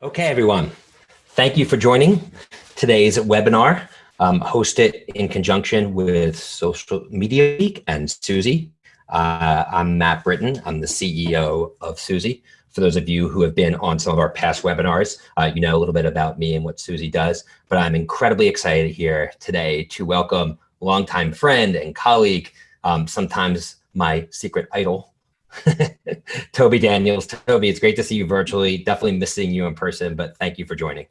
Okay, everyone. Thank you for joining today's webinar, um, hosted in conjunction with Social Media Week and Suzy. Uh, I'm Matt Britton. I'm the CEO of Suzy. For those of you who have been on some of our past webinars, uh, you know a little bit about me and what Suzy does, but I'm incredibly excited here today to welcome longtime friend and colleague, um, sometimes my secret idol, Toby Daniels. Toby, it's great to see you virtually. Definitely missing you in person, but thank you for joining.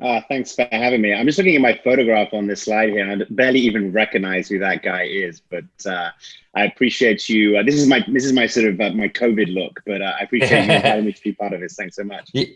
Uh, thanks for having me. I'm just looking at my photograph on this slide here, and I barely even recognize who that guy is. But uh, I appreciate you. Uh, this is my this is my sort of uh, my COVID look, but uh, I appreciate you inviting me to be part of this. Thanks so much. You,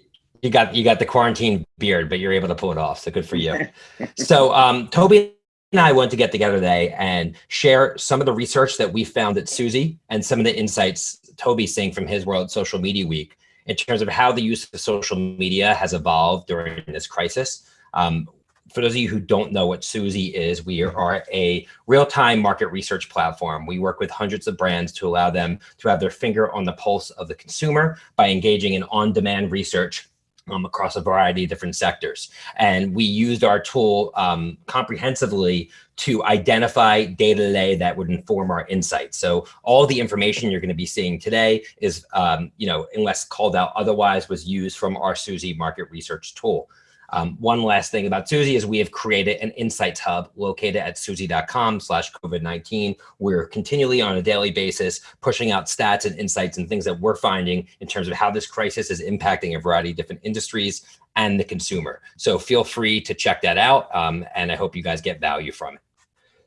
you got you got the quarantine beard, but you're able to pull it off. So good for you. so um, Toby and I want to get together today and share some of the research that we found at Suzy and some of the insights Toby's seeing from his World Social Media Week in terms of how the use of social media has evolved during this crisis. Um, for those of you who don't know what Suzy is, we are a real-time market research platform. We work with hundreds of brands to allow them to have their finger on the pulse of the consumer by engaging in on-demand research um, across a variety of different sectors. And we used our tool um, comprehensively to identify data today that would inform our insights. So all the information you're going to be seeing today is, um, you know, unless called out otherwise, was used from our Suzy market research tool. Um, one last thing about Suzy is we have created an insights hub located at suzy.com slash COVID-19. We're continually on a daily basis pushing out stats and insights and things that we're finding in terms of how this crisis is impacting a variety of different industries and the consumer. So feel free to check that out. Um, and I hope you guys get value from it.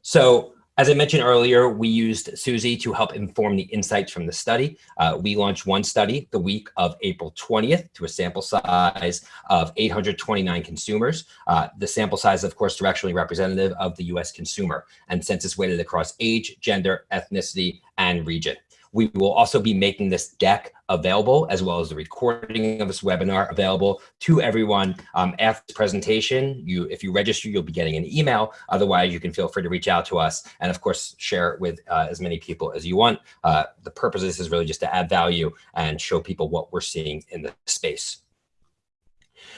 So as I mentioned earlier, we used Suzy to help inform the insights from the study. Uh, we launched one study the week of April 20th to a sample size of 829 consumers. Uh, the sample size, of course, directionally representative of the US consumer and census weighted across age, gender, ethnicity, and region. We will also be making this deck available as well as the recording of this webinar available to everyone um, after this presentation. You, if you register, you'll be getting an email. Otherwise, you can feel free to reach out to us and of course, share it with uh, as many people as you want. Uh, the purpose of this is really just to add value and show people what we're seeing in the space.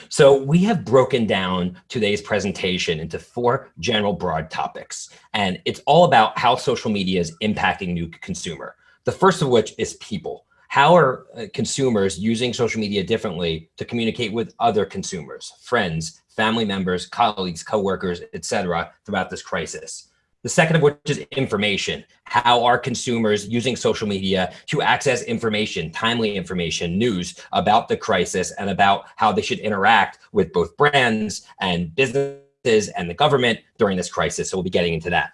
So we have broken down today's presentation into four general broad topics, and it's all about how social media is impacting new consumer. The first of which is people. How are uh, consumers using social media differently to communicate with other consumers, friends, family members, colleagues, coworkers, etc., throughout this crisis? The second of which is information. How are consumers using social media to access information, timely information, news about the crisis and about how they should interact with both brands and businesses and the government during this crisis. So we'll be getting into that.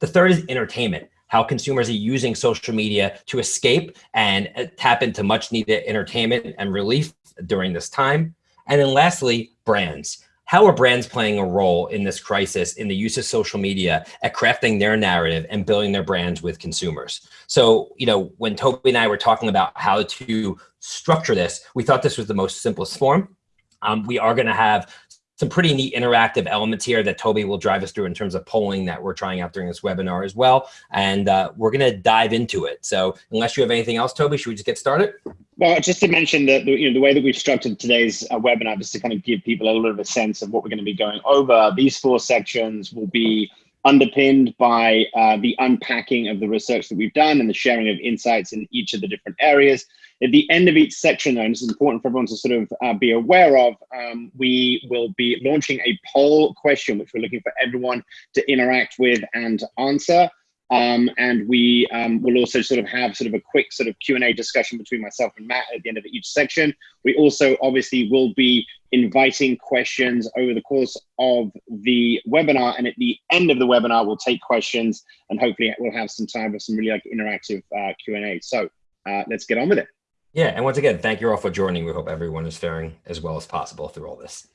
The third is entertainment how consumers are using social media to escape and uh, tap into much needed entertainment and relief during this time. And then lastly, brands. How are brands playing a role in this crisis in the use of social media at crafting their narrative and building their brands with consumers? So, you know, when Toby and I were talking about how to structure this, we thought this was the most simplest form. Um, we are going to have some pretty neat interactive elements here that Toby will drive us through in terms of polling that we're trying out during this webinar as well. And uh, we're going to dive into it. So unless you have anything else, Toby, should we just get started? Well, just to mention that you know the way that we've structured today's uh, webinar, just to kind of give people a little bit of a sense of what we're going to be going over. These four sections will be underpinned by uh, the unpacking of the research that we've done and the sharing of insights in each of the different areas. At the end of each section, though, and this is important for everyone to sort of uh, be aware of, um, we will be launching a poll question, which we're looking for everyone to interact with and answer. Um, and we um, will also sort of have sort of a quick sort of Q&A discussion between myself and Matt at the end of each section. We also obviously will be inviting questions over the course of the webinar. And at the end of the webinar, we'll take questions and hopefully we'll have some time for some really like interactive uh, Q&A. So uh, let's get on with it. Yeah, and once again, thank you all for joining. We hope everyone is faring as well as possible through all this.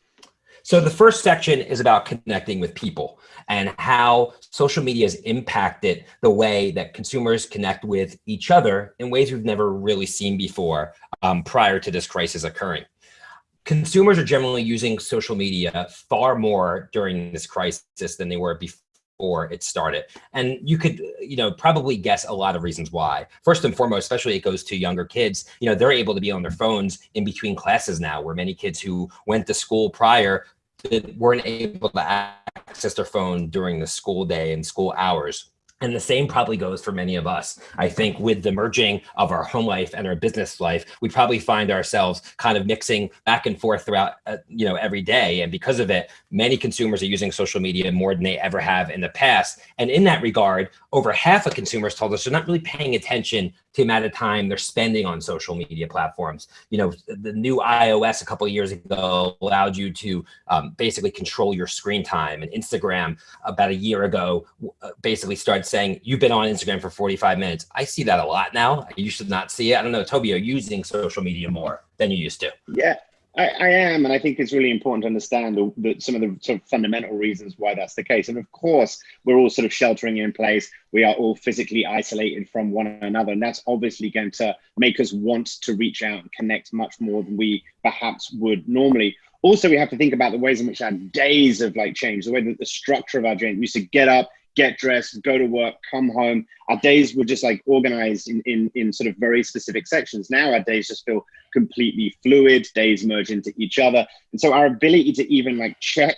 So the first section is about connecting with people and how social media has impacted the way that consumers connect with each other in ways we've never really seen before um, prior to this crisis occurring. Consumers are generally using social media far more during this crisis than they were before before it started. And you could, you know, probably guess a lot of reasons why. First and foremost, especially it goes to younger kids, you know, they're able to be on their phones in between classes now, where many kids who went to school prior weren't able to access their phone during the school day and school hours. And the same probably goes for many of us. I think with the merging of our home life and our business life, we probably find ourselves kind of mixing back and forth throughout, uh, you know, every day. And because of it, many consumers are using social media more than they ever have in the past. And in that regard, over half of consumers told us they're not really paying attention to the amount of time they're spending on social media platforms. You know, the new iOS a couple of years ago allowed you to um, basically control your screen time. And Instagram about a year ago uh, basically started saying, you've been on Instagram for 45 minutes. I see that a lot now. You should not see it. I don't know, Toby, are using social media more than you used to? Yeah, I, I, am, and I think it's really important to understand the, the, some of the sort of fundamental reasons why that's the case. And of course, we're all sort of sheltering in place. We are all physically isolated from one another, and that's obviously going to make us want to reach out and connect much more than we perhaps would normally. Also, we have to think about the ways in which our days have like changed, the way that the structure of our day. Used to get up, get dressed, go to work, come home. Our days were just like organized in, in, in sort of very specific sections. Now our days just feel completely fluid, days merge into each other. And so our ability to even like check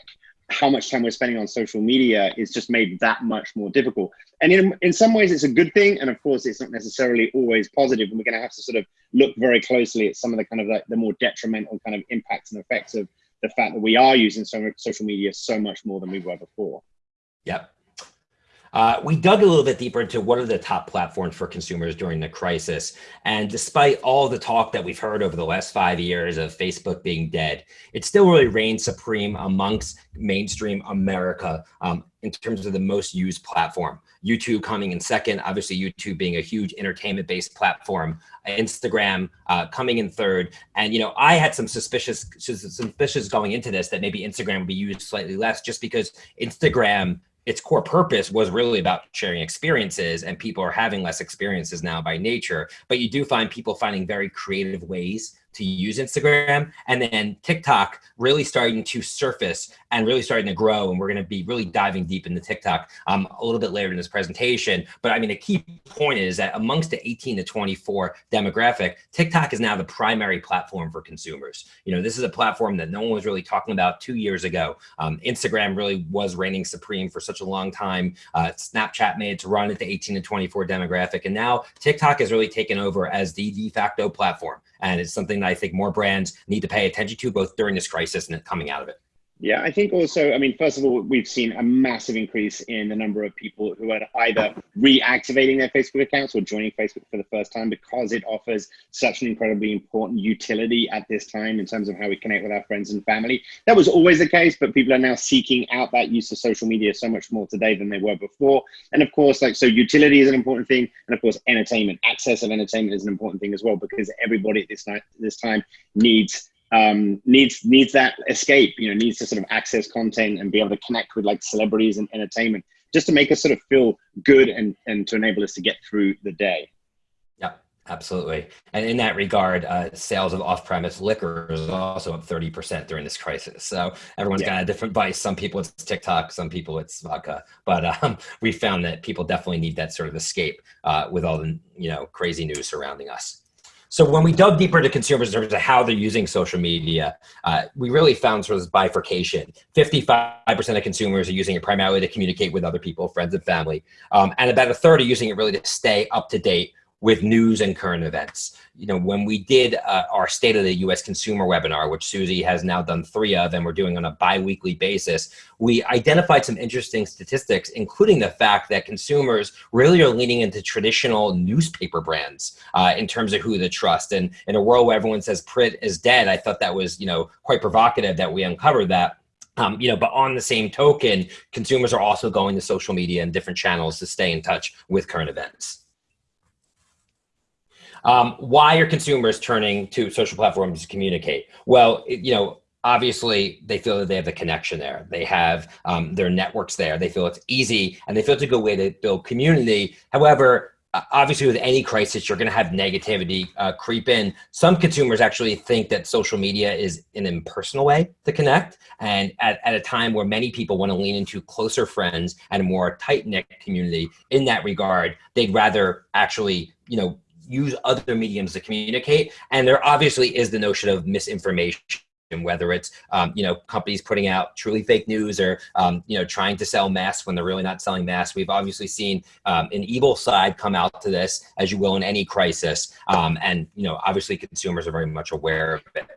how much time we're spending on social media is just made that much more difficult. And in, in some ways, it's a good thing. And of course, it's not necessarily always positive. And we're going to have to sort of look very closely at some of the kind of like the more detrimental kind of impacts and effects of the fact that we are using so social media so much more than we were before. Yep. Uh, we dug a little bit deeper into what are the top platforms for consumers during the crisis. And despite all the talk that we've heard over the last five years of Facebook being dead, it still really reigns supreme amongst mainstream America um, in terms of the most used platform. YouTube coming in second, obviously YouTube being a huge entertainment based platform, Instagram uh, coming in third. And, you know, I had some suspicious, suspicious going into this that maybe Instagram would be used slightly less just because Instagram its core purpose was really about sharing experiences and people are having less experiences now by nature. But you do find people finding very creative ways to use Instagram and then TikTok really starting to surface and really starting to grow. And we're going to be really diving deep into TikTok um, a little bit later in this presentation. But I mean, the key point is that amongst the 18 to 24 demographic, TikTok is now the primary platform for consumers. You know, this is a platform that no one was really talking about two years ago. Um, Instagram really was reigning supreme for such a long time. Uh, Snapchat made to run at the 18 to 24 demographic. And now TikTok has really taken over as the de facto platform. And it's something I think more brands need to pay attention to both during this crisis and coming out of it. Yeah, I think also, I mean, first of all, we've seen a massive increase in the number of people who are either reactivating their Facebook accounts or joining Facebook for the first time because it offers such an incredibly important utility at this time in terms of how we connect with our friends and family. That was always the case, but people are now seeking out that use of social media so much more today than they were before. And of course, like, so utility is an important thing. And of course, entertainment, access of entertainment is an important thing as well because everybody at this, night, this time needs um, needs needs that escape. You know, needs to sort of access content and be able to connect with like celebrities and entertainment, just to make us sort of feel good and and to enable us to get through the day. Yeah, absolutely. And in that regard, uh, sales of off-premise liquor is also up thirty percent during this crisis. So everyone's yeah. got a different vice. Some people it's TikTok, some people it's vodka. But um, we found that people definitely need that sort of escape uh, with all the you know crazy news surrounding us. So when we dug deeper into consumers in terms of how they're using social media, uh, we really found sort of this bifurcation. 55% of consumers are using it primarily to communicate with other people, friends and family. Um, and about a third are using it really to stay up to date with news and current events. You know, when we did uh, our State of the U.S. Consumer webinar, which Suzy has now done three of, and we're doing on a biweekly basis, we identified some interesting statistics, including the fact that consumers really are leaning into traditional newspaper brands uh, in terms of who to trust. And in a world where everyone says print is dead, I thought that was, you know, quite provocative that we uncovered that. Um, you know, but on the same token, consumers are also going to social media and different channels to stay in touch with current events. Um, why are consumers turning to social platforms to communicate? Well, you know, obviously they feel that they have the connection there. They have um, their networks there. They feel it's easy and they feel it's a good way to build community. However, obviously with any crisis you're going to have negativity uh, creep in some consumers actually think that social media is an impersonal way to connect and at, at a time where many people want to lean into closer friends and a more tight-knit community in that regard they'd rather actually you know use other mediums to communicate and there obviously is the notion of misinformation whether it's um, you know companies putting out truly fake news or um, you know trying to sell masks when they're really not selling masks. We've obviously seen um, an evil side come out to this, as you will in any crisis, um, and you know obviously consumers are very much aware of it.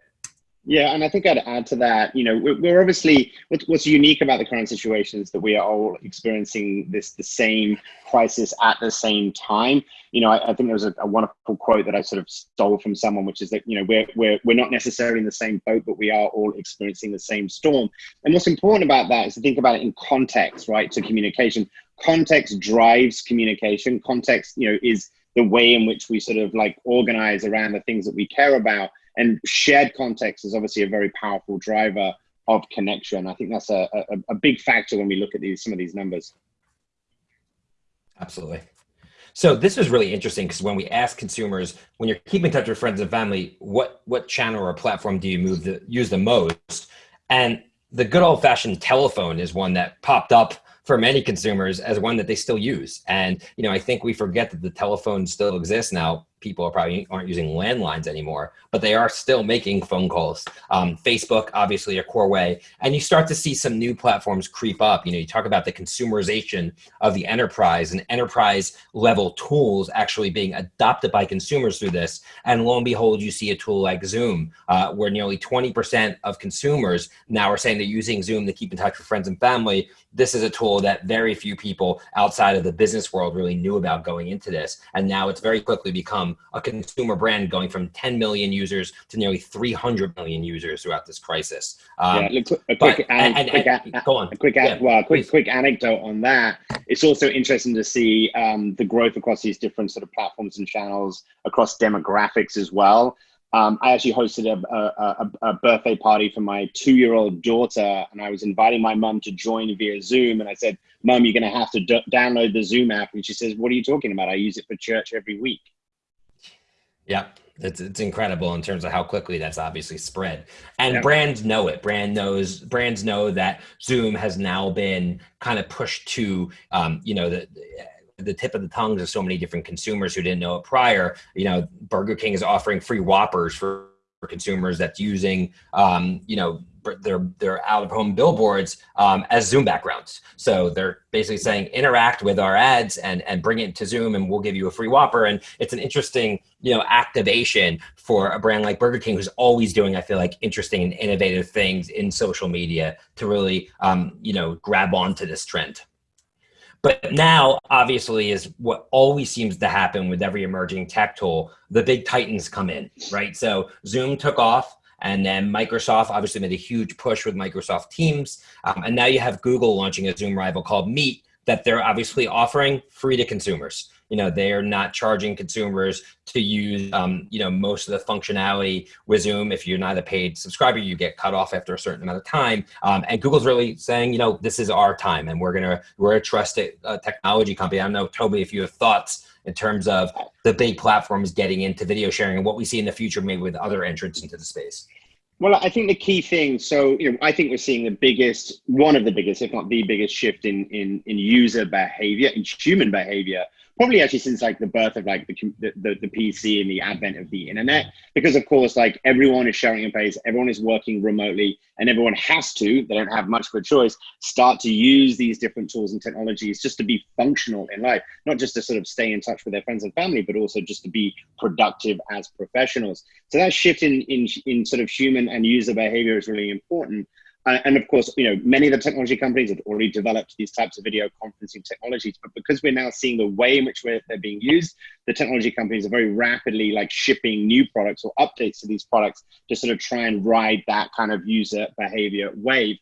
Yeah, and I think I'd add to that. You know, we're, obviously what's, what's unique about the current situation is that we are all experiencing this the same crisis at the same time. You know, I, I think there was a, a, wonderful quote that I sort of stole from someone, which is that you know we're we're we're not necessarily in the same boat, but we are all experiencing the same storm. And what's important about that is to think about it in context, right? To communication, context drives communication. Context, you know, is the way in which we sort of like organize around the things that we care about and shared context is obviously a very powerful driver of connection. I think that's a, a, a big factor when we look at these some of these numbers. Absolutely. So this is really interesting because when we ask consumers, when you're keeping in touch with friends and family, what what channel or platform do you move the, use the most? And the good old fashioned telephone is one that popped up for many consumers as one that they still use. And you know, I think we forget that the telephone still exists now people are probably aren't using landlines anymore, but they are still making phone calls. Um, Facebook, obviously a core way. And you start to see some new platforms creep up. You know, you talk about the consumerization of the enterprise and enterprise level tools actually being adopted by consumers through this. And lo and behold, you see a tool like Zoom, uh, where nearly 20% of consumers now are saying they're using Zoom to keep in touch with friends and family. This is a tool that very few people outside of the business world really knew about going into this. And now it's very quickly become a consumer brand going from 10 million users to nearly 300 million users throughout this crisis. Um, yeah, look, a quick, but, and, and, quick and, go on. A quick, yeah, well, quick, quick anecdote on that. It's also interesting to see um, the growth across these different sort of platforms and channels across demographics as well. Um, I actually hosted a, a, a, birthday party for my two-year-old daughter, and I was inviting my mum to join via Zoom. And I said, "Mum, you're going to have to download the Zoom app." And she says, "What are you talking about? I use it for church every week." Yeah, it's it's incredible in terms of how quickly that's obviously spread. And yeah. brands know it. Brand knows brands know that Zoom has now been kind of pushed to um, you know the the tip of the tongues of so many different consumers who didn't know it prior. You know, Burger King is offering free Whoppers for, consumers that's using um, you know their their out of home billboards um, as Zoom backgrounds. So they're basically saying interact with our ads and and bring it to Zoom, and we'll give you a free Whopper. And it's an interesting you know activation for a brand like Burger King, who's always doing I feel like interesting and innovative things in social media to really um, you know grab onto this trend. But now, obviously, is what always seems to happen with every emerging tech tool. The big titans come in, right? So Zoom took off and then Microsoft obviously made a huge push with Microsoft Teams. Um, and now you have Google launching a Zoom rival called Meet that they're obviously offering free to consumers. You know, they are not charging consumers to use, um, you know, most of the functionality with Zoom. If you're not a paid subscriber, you get cut off after a certain amount of time. Um, and Google's really saying, you know, this is our time and we're going to, we're a trusted uh, technology company. I don't know, Toby, if you have thoughts in terms of the big platforms getting into video sharing and what we see in the future maybe with other entrants into the space? Well, I think the key thing, so you know, I think we're seeing the biggest, one of the biggest, if not the biggest shift in in in user behavior, in human behavior probably actually since like the birth of like the, the, the PC and the advent of the internet, because of course, like everyone is sharing a place, everyone is working remotely, and everyone has to, they don't have much of a choice, start to use these different tools and technologies just to be functional in life, not just to sort of stay in touch with their friends and family, but also just to be productive as professionals. So that shift in, in, in sort of human and user behavior is really important. And of course, you know, many of the technology companies have already developed these types of video conferencing technologies, but because we're now seeing the way in which they're being used, the technology companies are very rapidly like shipping new products or updates to these products to sort of try and ride that kind of user behavior wave.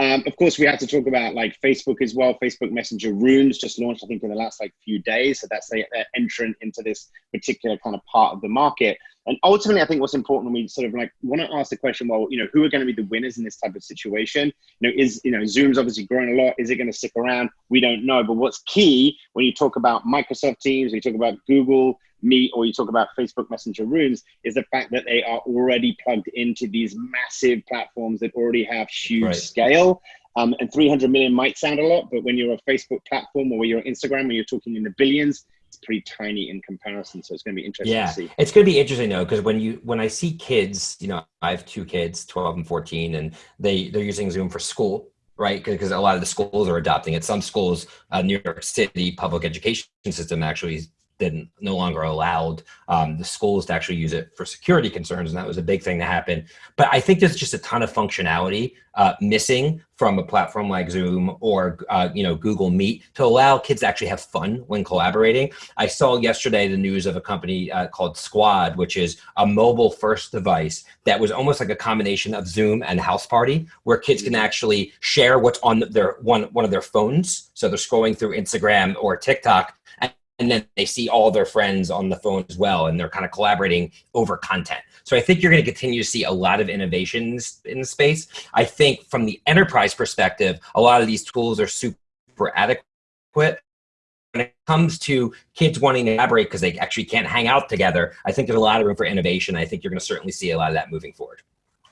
Um, of course, we have to talk about like Facebook as well. Facebook Messenger Rooms just launched, I think, in the last like few days. So that's their entrant into this particular kind of part of the market. And ultimately, I think what's important when we sort of like want to ask the question, well, you know, who are going to be the winners in this type of situation? You know, is, you know, Zoom's obviously growing a lot. Is it going to stick around? We don't know. But what's key when you talk about Microsoft Teams, when you talk about Google Meet, or you talk about Facebook Messenger Rooms, is the fact that they are already plugged into these massive platforms that already have huge right. scale. Um, and 300 million might sound a lot, but when you're a Facebook platform or when you're on Instagram, when you're talking in the billions, it's pretty tiny in comparison. So it's going to be interesting yeah, to see. It's going to be interesting though, because when you when I see kids, you know, I have two kids, 12 and 14, and they they're using Zoom for school, right? Because a lot of the schools are adopting it. Some schools, uh, New York City public education system actually didn't no longer allowed um, the schools to actually use it for security concerns, and that was a big thing to happen. But I think there's just a ton of functionality uh, missing from a platform like Zoom or uh, you know Google Meet to allow kids to actually have fun when collaborating. I saw yesterday the news of a company uh, called Squad, which is a mobile-first device that was almost like a combination of Zoom and Houseparty, where kids can actually share what's on their one one of their phones. So they're scrolling through Instagram or TikTok and then they see all their friends on the phone as well and they're kind of collaborating over content. So i think you're going to continue to see a lot of innovations in the space. I think from the enterprise perspective a lot of these tools are super adequate. When it comes to kids wanting to collaborate because they actually can't hang out together i think there's a lot of room for innovation. I think you're going to certainly see a lot of that moving forward.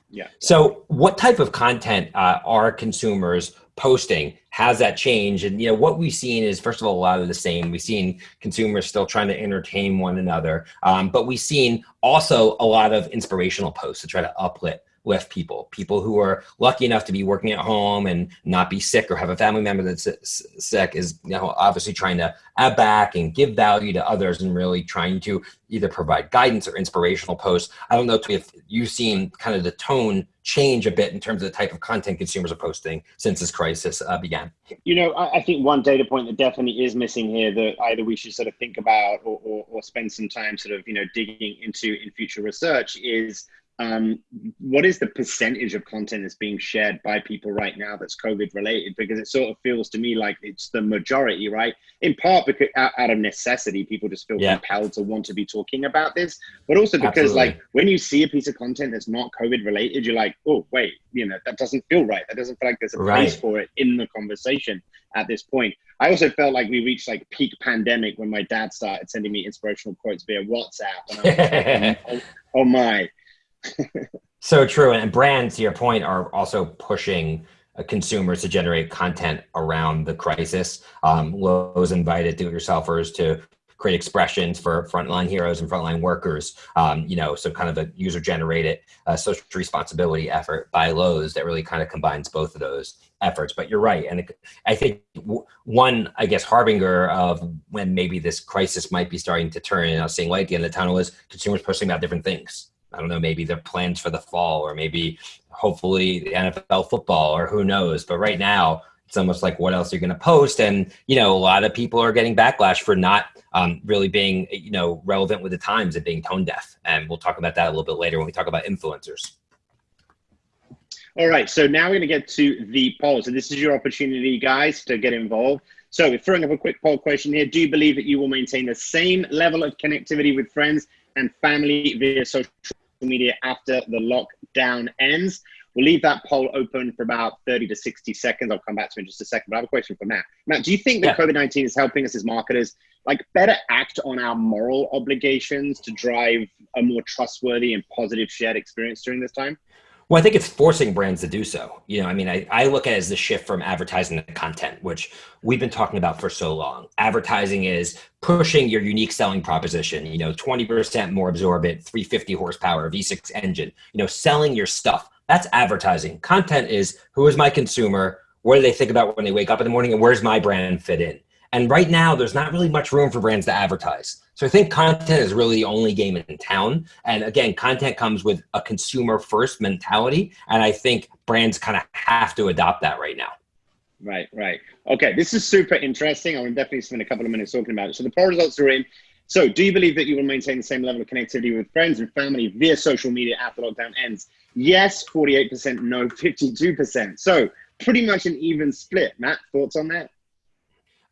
Yeah. So what type of content uh, are consumers posting has that changed and you know what we've seen is first of all a lot of the same. We've seen consumers still trying to entertain one another. Um, but we've seen also a lot of inspirational posts to try to uplift with people, people who are lucky enough to be working at home and not be sick or have a family member that's sick is, you know, obviously trying to add back and give value to others and really trying to either provide guidance or inspirational posts. I don't know if you've seen kind of the tone change a bit in terms of the type of content consumers are posting since this crisis uh, began? You know, I, I, think one data point that definitely is missing here that either we should sort of think about or, or, or spend some time sort of, you know, digging into in future research is um, what is the percentage of content that's being shared by people right now that's COVID related? Because it sort of feels to me like it's the majority, right? In part because out, of necessity, people just feel yeah. compelled to want to be talking about this, but also because Absolutely. like when you see a piece of content that's not COVID related, you're like, oh wait, you know that doesn't feel right. That doesn't feel like there's a right. place for it in the conversation at this point. I also felt like we reached like peak pandemic when my dad started sending me inspirational quotes via WhatsApp. And I was like, oh, oh my so true. And brands, to your point, are also pushing uh, consumers to generate content around the crisis. Um, Lowe's invited do-it-yourselfers to create expressions for frontline heroes and frontline workers. Um, you know, so kind of a user-generated uh, social responsibility effort by Lowe's that really kind of combines both of those efforts. But you're right, and I think one, I guess, harbinger of when maybe this crisis might be starting to turn and I was seeing light at the end of the tunnel is consumers posting about different things. I don't know, maybe their plans for the fall or maybe hopefully the NFL football or who knows. But right now, it's almost like what else are you going to post? And, you know, a lot of people are getting backlash for not um, really being, you know, relevant with the times and being tone deaf. And we'll talk about that a little bit later when we talk about influencers. All right, so now we're going to get to the polls. And this is your opportunity, guys, to get involved. So we're throwing up a quick poll question here. Do you believe that you will maintain the same level of connectivity with friends and family via social media after the lockdown ends. We'll leave that poll open for about 30 to 60 seconds. I'll come back to it in just a second, but I have a question for Matt. Matt, do you think that yeah. COVID-19 is helping us as marketers like better act on our moral obligations to drive a more trustworthy and positive shared experience during this time? Well, I think it's forcing brands to do so. You know, I mean, I, I look at it as the shift from advertising to content, which we've been talking about for so long. Advertising is pushing your unique selling proposition, you know, 20% more absorbent, 350 horsepower, V6 engine, you know, selling your stuff. That's advertising. Content is who is my consumer? What do they think about when they wake up in the morning? And where's my brand fit in? And right now, there's not really much room for brands to advertise. So I think content is really the only game in town. And again, content comes with a consumer first mentality. And I think brands kind of have to adopt that right now. Right, right. Okay, this is super interesting. I will definitely spend a couple of minutes talking about it. So the poll results are in. So do you believe that you will maintain the same level of connectivity with friends and family via social media after lockdown ends? Yes, 48%, no, 52%. So pretty much an even split. Matt, thoughts on that?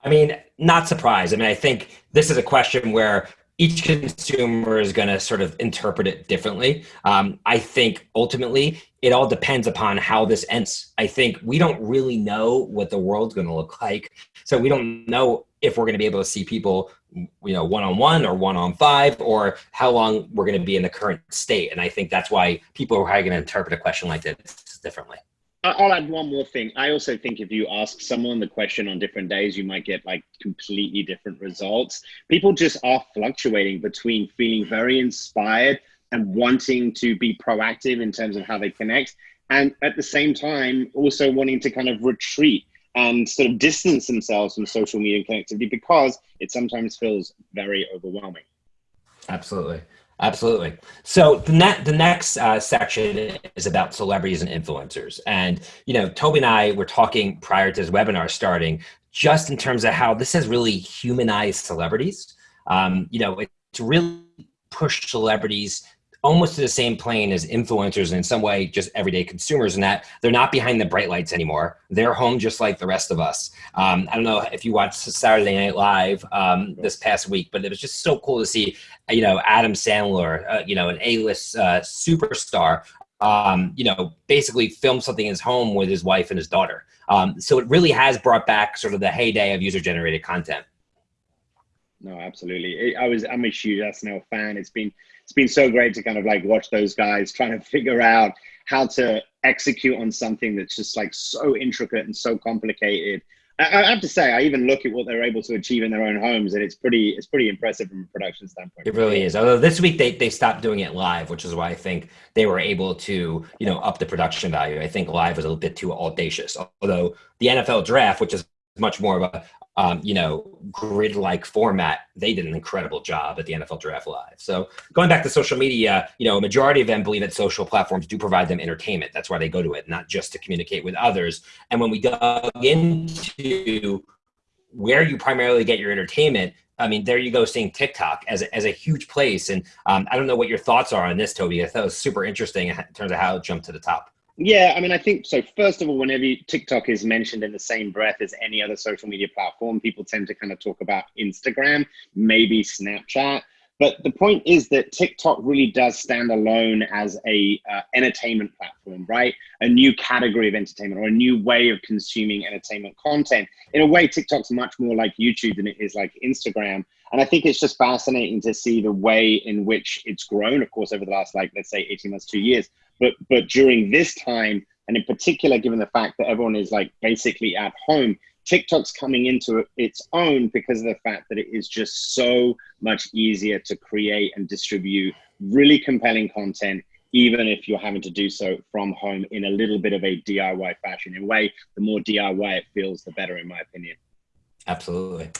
I mean, not surprised. I mean, I think this is a question where each consumer is going to sort of interpret it differently. Um, I think ultimately it all depends upon how this ends. I think we don't really know what the world's going to look like. So we don't know if we're going to be able to see people, you know, one on one or one on five, or how long we're going to be in the current state. And I think that's why people are going to interpret a question like this differently. I'll add one more thing. I also think if you ask someone the question on different days, you might get like completely different results. People just are fluctuating between feeling very inspired and wanting to be proactive in terms of how they connect, and at the same time, also wanting to kind of retreat and sort of distance themselves from social media connectivity because it sometimes feels very overwhelming. Absolutely. Absolutely. So the, ne- the next uh, section is about celebrities and influencers. And, you know, Toby and I were talking prior to this webinar starting, just in terms of how this has really humanized celebrities. Um, you know, it's really pushed celebrities almost to the same plane as influencers and in some way just everyday consumers in that they're not behind the bright lights anymore. They're home just like the rest of us. Um, I don't know if you watched Saturday Night Live um, this past week, but it was just so cool to see, you know, Adam Sandler, uh, you know, an A-list uh, superstar, um, you know, basically film something in his home with his wife and his daughter. Um, so it really has brought back sort of the heyday of user-generated content. No, absolutely. I was I'm a huge SNL fan. It's been it's been so great to kind of like watch those guys trying to figure out how to execute on something that's just like so intricate and so complicated. I, I have to say, I even look at what they're able to achieve in their own homes, and it's pretty it's pretty impressive from a production standpoint. It really is. Although this week they they stopped doing it live, which is why I think they were able to you know up the production value. I think live was a little bit too audacious. Although the NFL draft, which is much more of a um, you know, grid-like format, they did an incredible job at the NFL Draft Live. So going back to social media, you know, a majority of them believe that social platforms do provide them entertainment. That's why they go to it, not just to communicate with others. And when we dug into where you primarily get your entertainment, I mean, there you go, seeing TikTok as a, as a huge place. And um, I don't know what your thoughts are on this, Toby. I thought it was super interesting in terms of how it jumped to the top. Yeah, I mean, I think so. First of all, whenever you, TikTok is mentioned in the same breath as any other social media platform, people tend to kind of talk about Instagram, maybe Snapchat. But the point is that TikTok really does stand alone as a uh, entertainment platform, right? A new category of entertainment or a new way of consuming entertainment content. In a way, TikTok's much more like YouTube than it is like Instagram. And I think it's just fascinating to see the way in which it's grown, of course, over the last, like, let's say 18 months, two years. But, but during this time, and in particular, given the fact that everyone is like basically at home, TikTok's coming into its own because of the fact that it is just so much easier to create and distribute really compelling content, even if you're having to do so from home in a little bit of a DIY fashion. In a way, the more DIY it feels, the better, in my opinion. Absolutely.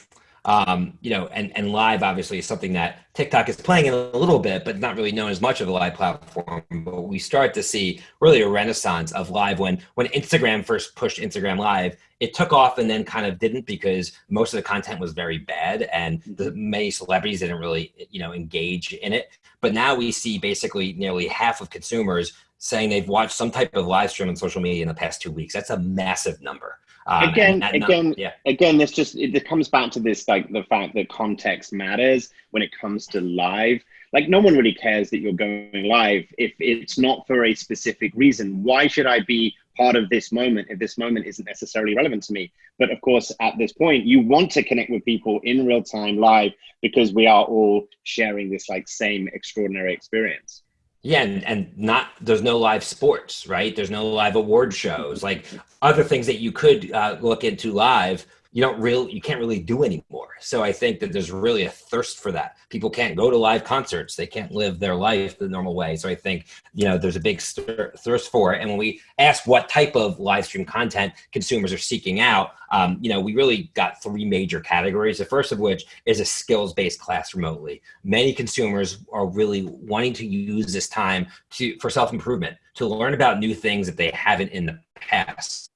Um, you know, and, and live obviously is something that TikTok is playing in a little bit, but not really known as much of a live platform. But we start to see really a renaissance of live when when Instagram first pushed Instagram Live, it took off and then kind of didn't because most of the content was very bad and the many celebrities didn't really you know engage in it. But now we see basically nearly half of consumers saying they've watched some type of live stream on social media in the past two weeks. That's a massive number. Um, again, again, yeah. again, this just it comes back to this like the fact that context matters when it comes to live. Like no one really cares that you're going live if it's not for a specific reason. Why should I be part of this moment if this moment isn't necessarily relevant to me? But of course, at this point, you want to connect with people in real time live because we are all sharing this like same extraordinary experience. Yeah, and, and not there's no live sports, right? There's no live award shows, like other things that you could uh, look into live you don't really you can't really do anymore. So i think that there's really a thirst for that. People can't go to live concerts. They can't live their life the normal way. So i think you know there's a big thirst for it. And when we ask what type of live stream content consumers are seeking out um, you know we really got three major categories. The first of which is a skills based class remotely. Many consumers are really wanting to use this time to for self improvement to learn about new things that they haven't in the past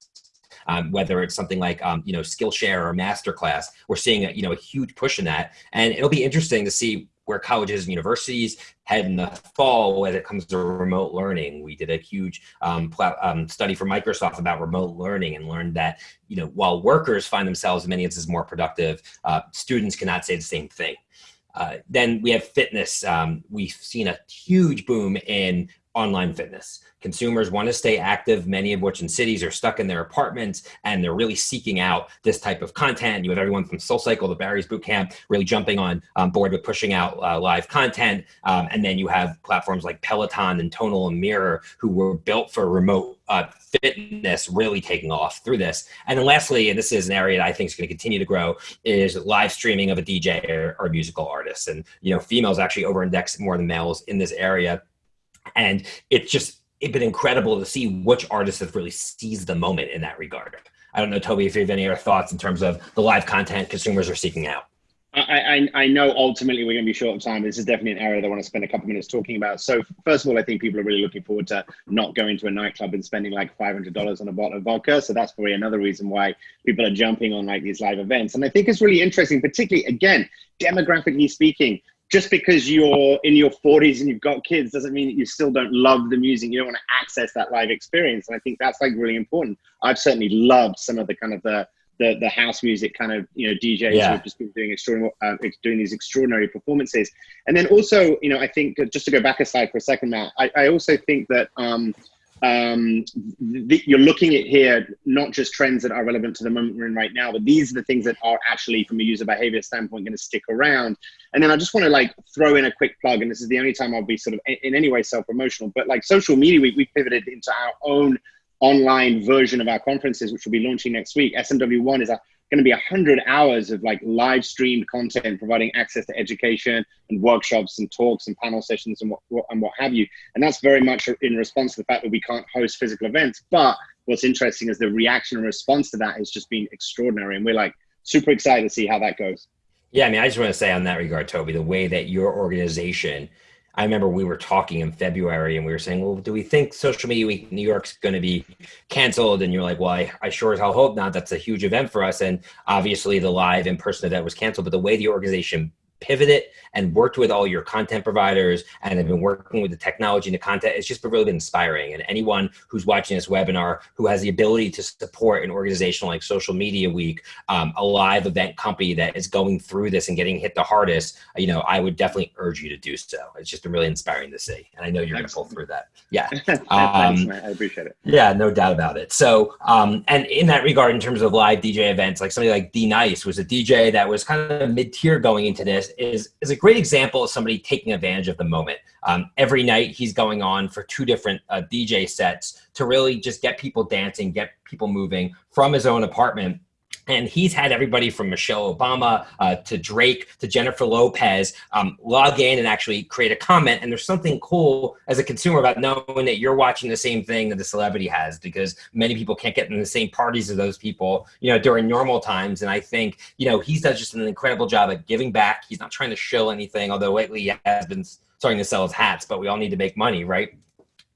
um, whether it's something like um, you know Skillshare or Masterclass. We're seeing a, you know a huge push in that, and it'll be interesting to see where colleges and universities head in the fall when it comes to remote learning. We did a huge um, um, study for Microsoft about remote learning and learned that you know while workers find themselves in many instances more productive, uh, students cannot say the same thing. Uh, then we have fitness. Um, we've seen a huge boom in online fitness. Consumers want to stay active, many of which in cities are stuck in their apartments and they're really seeking out this type of content. You have everyone from SoulCycle to Barry's Bootcamp really jumping on um, board with pushing out uh, live content. Um, and then you have platforms like Peloton and Tonal and Mirror who were built for remote uh, fitness really taking off through this. And then lastly, and this is an area that I think is going to continue to grow, is live streaming of a DJ or, or musical artist. And, you know, females actually over index more than males in this area. And it's just it's been incredible to see which artists have really seized the moment in that regard. I don't know, Toby, if you have any other thoughts in terms of the live content consumers are seeking out. I, I, I know ultimately we're going to be short of time. This is definitely an area that I want to spend a couple minutes talking about. So first of all, I think people are really looking forward to not going to a nightclub and spending like $500 on a bottle of vodka. So that's probably another reason why people are jumping on like these live events. And I think it's really interesting, particularly again, demographically speaking, just because you're in your 40s and you've got kids doesn't mean that you still don't love the music. You don't want to access that live experience. And I think that's like really important. I've certainly loved some of the kind of the the, the house music kind of you know DJs yeah. who've just been doing extraordinary uh, doing these extraordinary performances. And then also, you know, I think just to go back aside for a second, Matt, I, I also think that um, um, you're looking at here not just trends that are relevant to the moment we're in right now, but these are the things that are actually, from a user behavior standpoint, going to stick around. And then I just want to like throw in a quick plug, and this is the only time I'll be sort of in any way self-promotional, but like social media week, we pivoted into our own online version of our conferences, which will be launching next week. SMW1 is a going to be 100 hours of like live streamed content providing access to education and workshops and talks and panel sessions and what, and what have you. And that's very much in response to the fact that we can't host physical events. But what's interesting is the reaction and response to that has just been extraordinary. And we're like super excited to see how that goes. Yeah i mean i just want to say on that regard toby the way that your organization I remember we were talking in February and we were saying, well, do we think Social Media Week New York's going to be canceled? And you're like, well, I, I sure as hell hope not. That's a huge event for us. And obviously the live in-person event was canceled, but the way the organization pivoted and worked with all your content providers and have been working with the technology and the content. It's just been really been inspiring. And anyone who's watching this webinar who has the ability to support an organization like Social Media Week, um, a live event company that is going through this and getting hit the hardest, you know, I would definitely urge you to do so. It's just been really inspiring to see. And I know you're going to pull through that. Yeah. Um. I appreciate it. Yeah, no doubt about it. So, um, and in that regard, in terms of live DJ events, like somebody like D Nice was a DJ that was kind of mid tier going into this is, is a great example of somebody taking advantage of the moment. Um, every night he's going on for two different uh, DJ sets to really just get people dancing, get people moving from his own apartment and he's had everybody from Michelle Obama uh, to Drake to Jennifer Lopez um, log in and actually create a comment. And there's something cool as a consumer about knowing that you're watching the same thing that the celebrity has because many people can't get in the same parties as those people, you know, during normal times. And I think, you know, he's done just an incredible job at giving back. He's not trying to show anything, although lately he has been starting to sell his hats, but we all need to make money, right?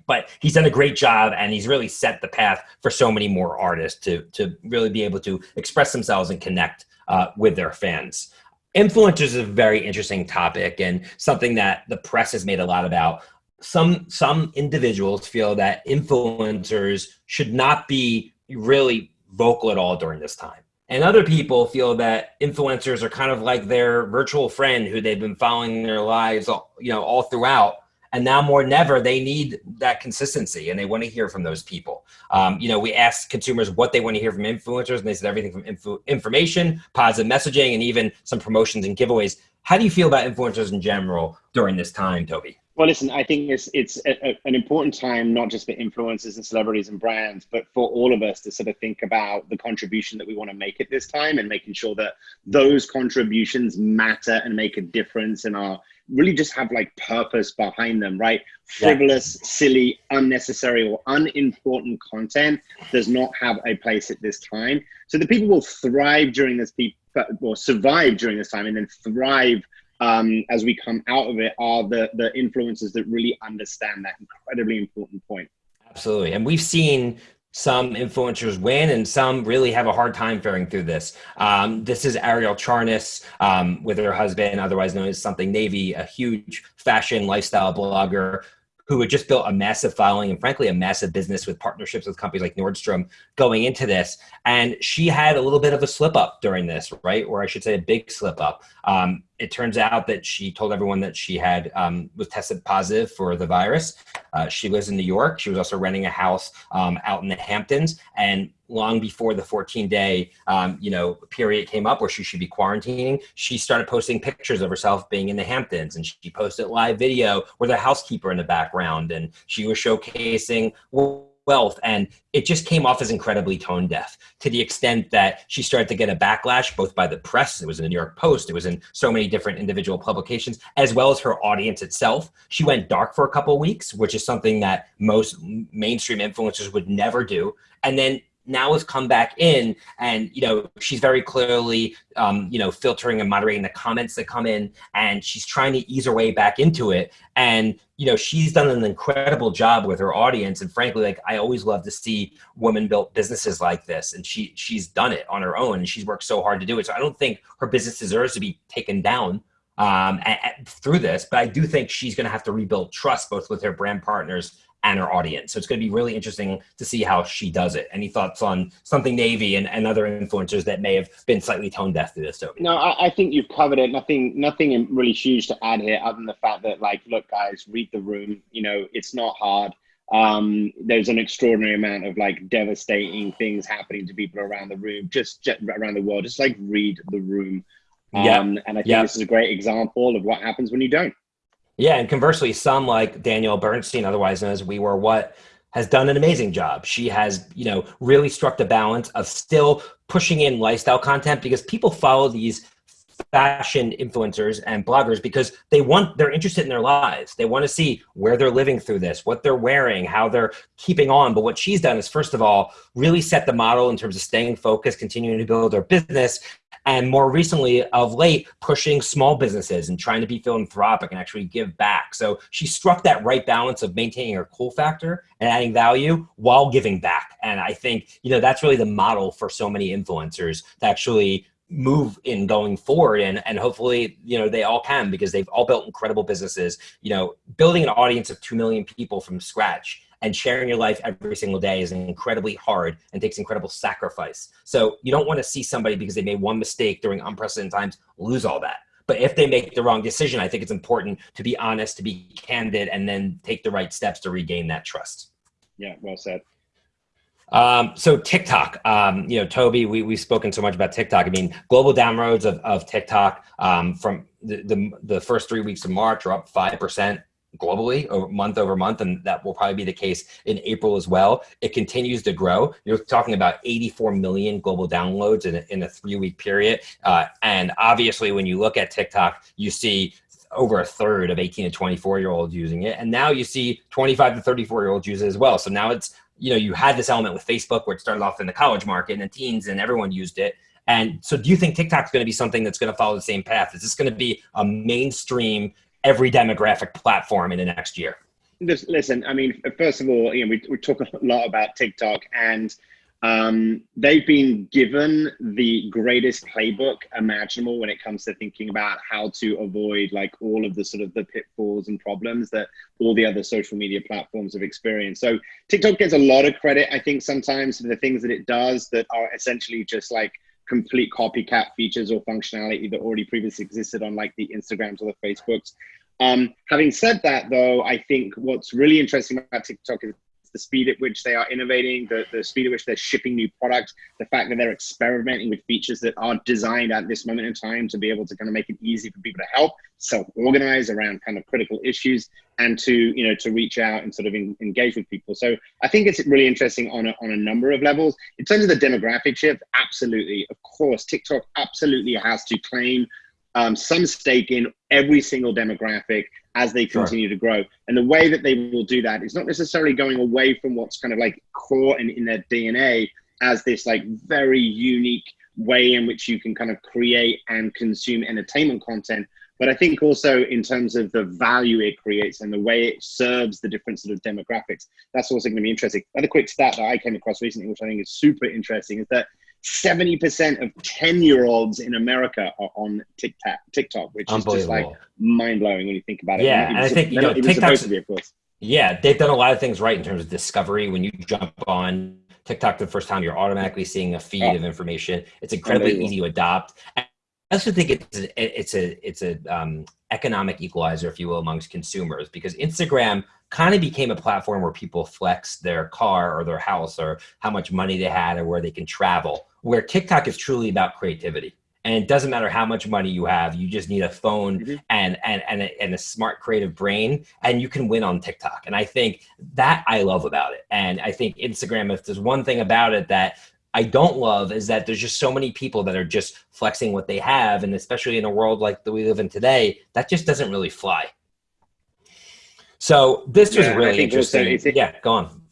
But he's done a great job and he's really set the path for so many more artists to, to really be able to express themselves and connect uh, with their fans. Influencers is a very interesting topic and something that the press has made a lot about. Some, some individuals feel that influencers should not be really vocal at all during this time. And other people feel that influencers are kind of like their virtual friend who they've been following their lives, all, you know, all throughout and now more than ever, they need that consistency and they want to hear from those people. Um, you know, we asked consumers what they want to hear from influencers and they said everything from info information, positive messaging, and even some promotions and giveaways. How do you feel about influencers in general during this time, Toby? Well, listen, I think it's it's a, a, an important time not just for influencers and celebrities and brands, but for all of us to sort of think about the contribution that we want to make at this time and making sure that those contributions matter and make a difference in are really just have like purpose behind them, right? Frivolous, yeah. silly, unnecessary, or unimportant content does not have a place at this time. So the people will thrive during this, or survive during this time, and then thrive um, as we come out of it are the the influencers that really understand that incredibly important point. Absolutely, and we've seen some influencers win and some really have a hard time faring through this. Um, this is Ariel Charnas um, with her husband, otherwise known as Something Navy, a huge fashion lifestyle blogger who had just built a massive following and frankly a massive business with partnerships with companies like Nordstrom going into this. And she had a little bit of a slip up during this, right? Or I should say a big slip up. Um, it turns out that she told everyone that she had um, was tested positive for the virus. Uh, she lives in New York. She was also renting a house um, out in the Hamptons, and long before the 14 day um, you know period came up where she should be quarantining, she started posting pictures of herself being in the Hamptons, and she posted live video with a housekeeper in the background, and she was showcasing wealth and it just came off as incredibly tone deaf to the extent that she started to get a backlash both by the press it was in the new york post it was in so many different individual publications as well as her audience itself. She went dark for a couple weeks which is something that most mainstream influencers would never do and then now has come back in and you know she's very clearly um, you know filtering and moderating the comments that come in and she's trying to ease her way back into it. And you know she's done an incredible job with her audience. And frankly like i always love to see women built businesses like this. And she she's done it on her own and she's worked so hard to do it. So i don't think her business deserves to be taken down um, through this. But i do think she's going to have to rebuild trust both with her brand partners and her audience. So it's going to be really interesting to see how she does it. Any thoughts on something Navy and, and other influencers that may have been slightly tone deaf to this, Toby? No, I, I, think you've covered it. Nothing, nothing really huge to add here, other than the fact that, like, look, guys, read the room. You know, it's not hard. Um, there's an extraordinary amount of like devastating things happening to people around the room, just, just around the world. Just like read the room. Um, yeah. And I think yep. this is a great example of what happens when you don't. Yeah, and conversely, some like Danielle Bernstein, otherwise known as We Wore What, has done an amazing job. She has, you know, really struck the balance of still pushing in lifestyle content because people follow these fashion influencers and bloggers because they want they're interested in their lives they want to see where they're living through this what they're wearing how they're keeping on but what she's done is first of all really set the model in terms of staying focused continuing to build her business and more recently of late pushing small businesses and trying to be philanthropic and actually give back. So she struck that right balance of maintaining her cool factor and adding value while giving back. And i think you know that's really the model for so many influencers to actually move in going forward and and hopefully you know they all can because they've all built incredible businesses you know building an audience of 2 million people from scratch and sharing your life every single day is incredibly hard and takes incredible sacrifice. So you don't want to see somebody because they made one mistake during unprecedented times lose all that. But if they make the wrong decision, I think it's important to be honest, to be candid, and then take the right steps to regain that trust. Yeah, well said. Um, so TikTok, um, you know, Toby, we, we've spoken so much about TikTok. I mean, global downloads of, of TikTok um, from the, the, the, first three weeks of March are up 5% globally over month over month and that will probably be the case in april as well. It continues to grow. You're talking about 84 million global downloads in a, in a three week period. Uh, and obviously when you look at tiktok you see over a third of 18 to 24 year olds using it. And now you see 25 to 34 year olds use it as well. So now it's you know you had this element with facebook where it started off in the college market and the teens and everyone used it. And so do you think TikTok's going to be something that's going to follow the same path? Is this going to be a mainstream every demographic platform in the next year? Listen, I mean, first of all, you know, we, we talk a lot about TikTok and um, they've been given the greatest playbook imaginable when it comes to thinking about how to avoid like all of the sort of the pitfalls and problems that all the other social media platforms have experienced. So TikTok gets a lot of credit, I think, sometimes for the things that it does that are essentially just like complete copycat features or functionality that already previously existed on like the Instagrams or the Facebooks. Um, having said that, though, I think what's really interesting about TikTok is the speed at which they are innovating, the, the speed at which they're shipping new products, the fact that they're experimenting with features that are designed at this moment in time to be able to kind of make it easy for people to help self-organize around kind of critical issues and to you know to reach out and sort of in, engage with people. So i think it's really interesting on a, on a number of levels. In terms of the demographic shift absolutely of course tiktok absolutely has to claim um, some stake in every single demographic as they continue sure. to grow. And the way that they will do that is not necessarily going away from what's kind of like core in, in their DNA as this like very unique way in which you can kind of create and consume entertainment content. But I think also in terms of the value it creates and the way it serves the different sort of demographics, that's also going to be interesting. Another quick stat that I came across recently, which I think is super interesting, is that 70% of 10 year olds in America are on TikTok, TikTok, which is just like mind blowing when you think about it. Yeah. And I think, you know, TikTok's, be, of course. Yeah. They've done a lot of things right in terms of discovery. When you jump on TikTok the first time, you're automatically seeing a feed oh. of information. It's incredibly easy to adopt. And also think it's a, it's a it's a um, economic equalizer, if you will, amongst consumers because Instagram kind of became a platform where people flex their car or their house or how much money they had or where they can travel. Where TikTok is truly about creativity and it doesn't matter how much money you have you just need a phone mm -hmm. and and and a, and a, smart creative brain and you can win on tiktok and i think that i love about it and i think instagram if there's one thing about it that i don't love is that there's just so many people that are just flexing what they have and especially in a world like that we live in today that just doesn't really fly so this yeah, was really interesting also, yeah go on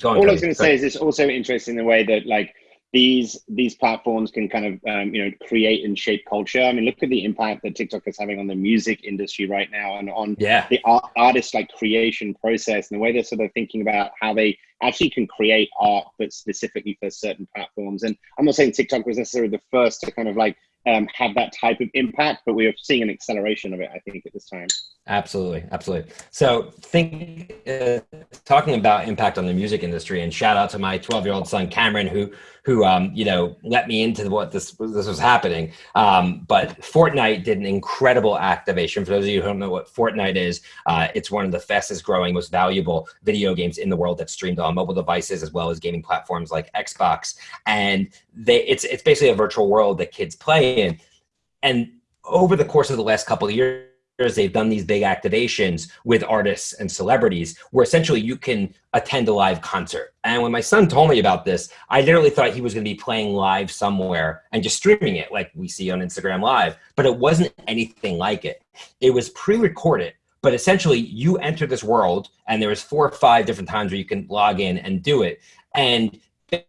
Go on, all I was going to say is it's also interesting the way that like these these platforms can kind of um, you know create and shape culture. I mean, look at the impact that TikTok is having on the music industry right now, and on yeah. the art, artist like creation process, and the way they're sort of thinking about how they actually can create art, but specifically for certain platforms. And I'm not saying TikTok was necessarily the first to kind of like um, have that type of impact, but we are seeing an acceleration of it, I think, at this time. Absolutely, absolutely. So, think uh, talking about impact on the music industry, and shout out to my 12 year old son Cameron, who who um, you know let me into what this this was happening. Um, but Fortnite did an incredible activation. For those of you who don't know what Fortnite is, uh, it's one of the fastest growing, most valuable video games in the world that's streamed on mobile devices as well as gaming platforms like Xbox. And they it's it's basically a virtual world that kids play in. And over the course of the last couple of years they've done these big activations with artists and celebrities where essentially you can attend a live concert. And when my son told me about this, I literally thought he was going to be playing live somewhere and just streaming it like we see on Instagram Live, but it wasn't anything like it. It was pre-recorded, but essentially you enter this world and there was four or five different times where you can log in and do it. And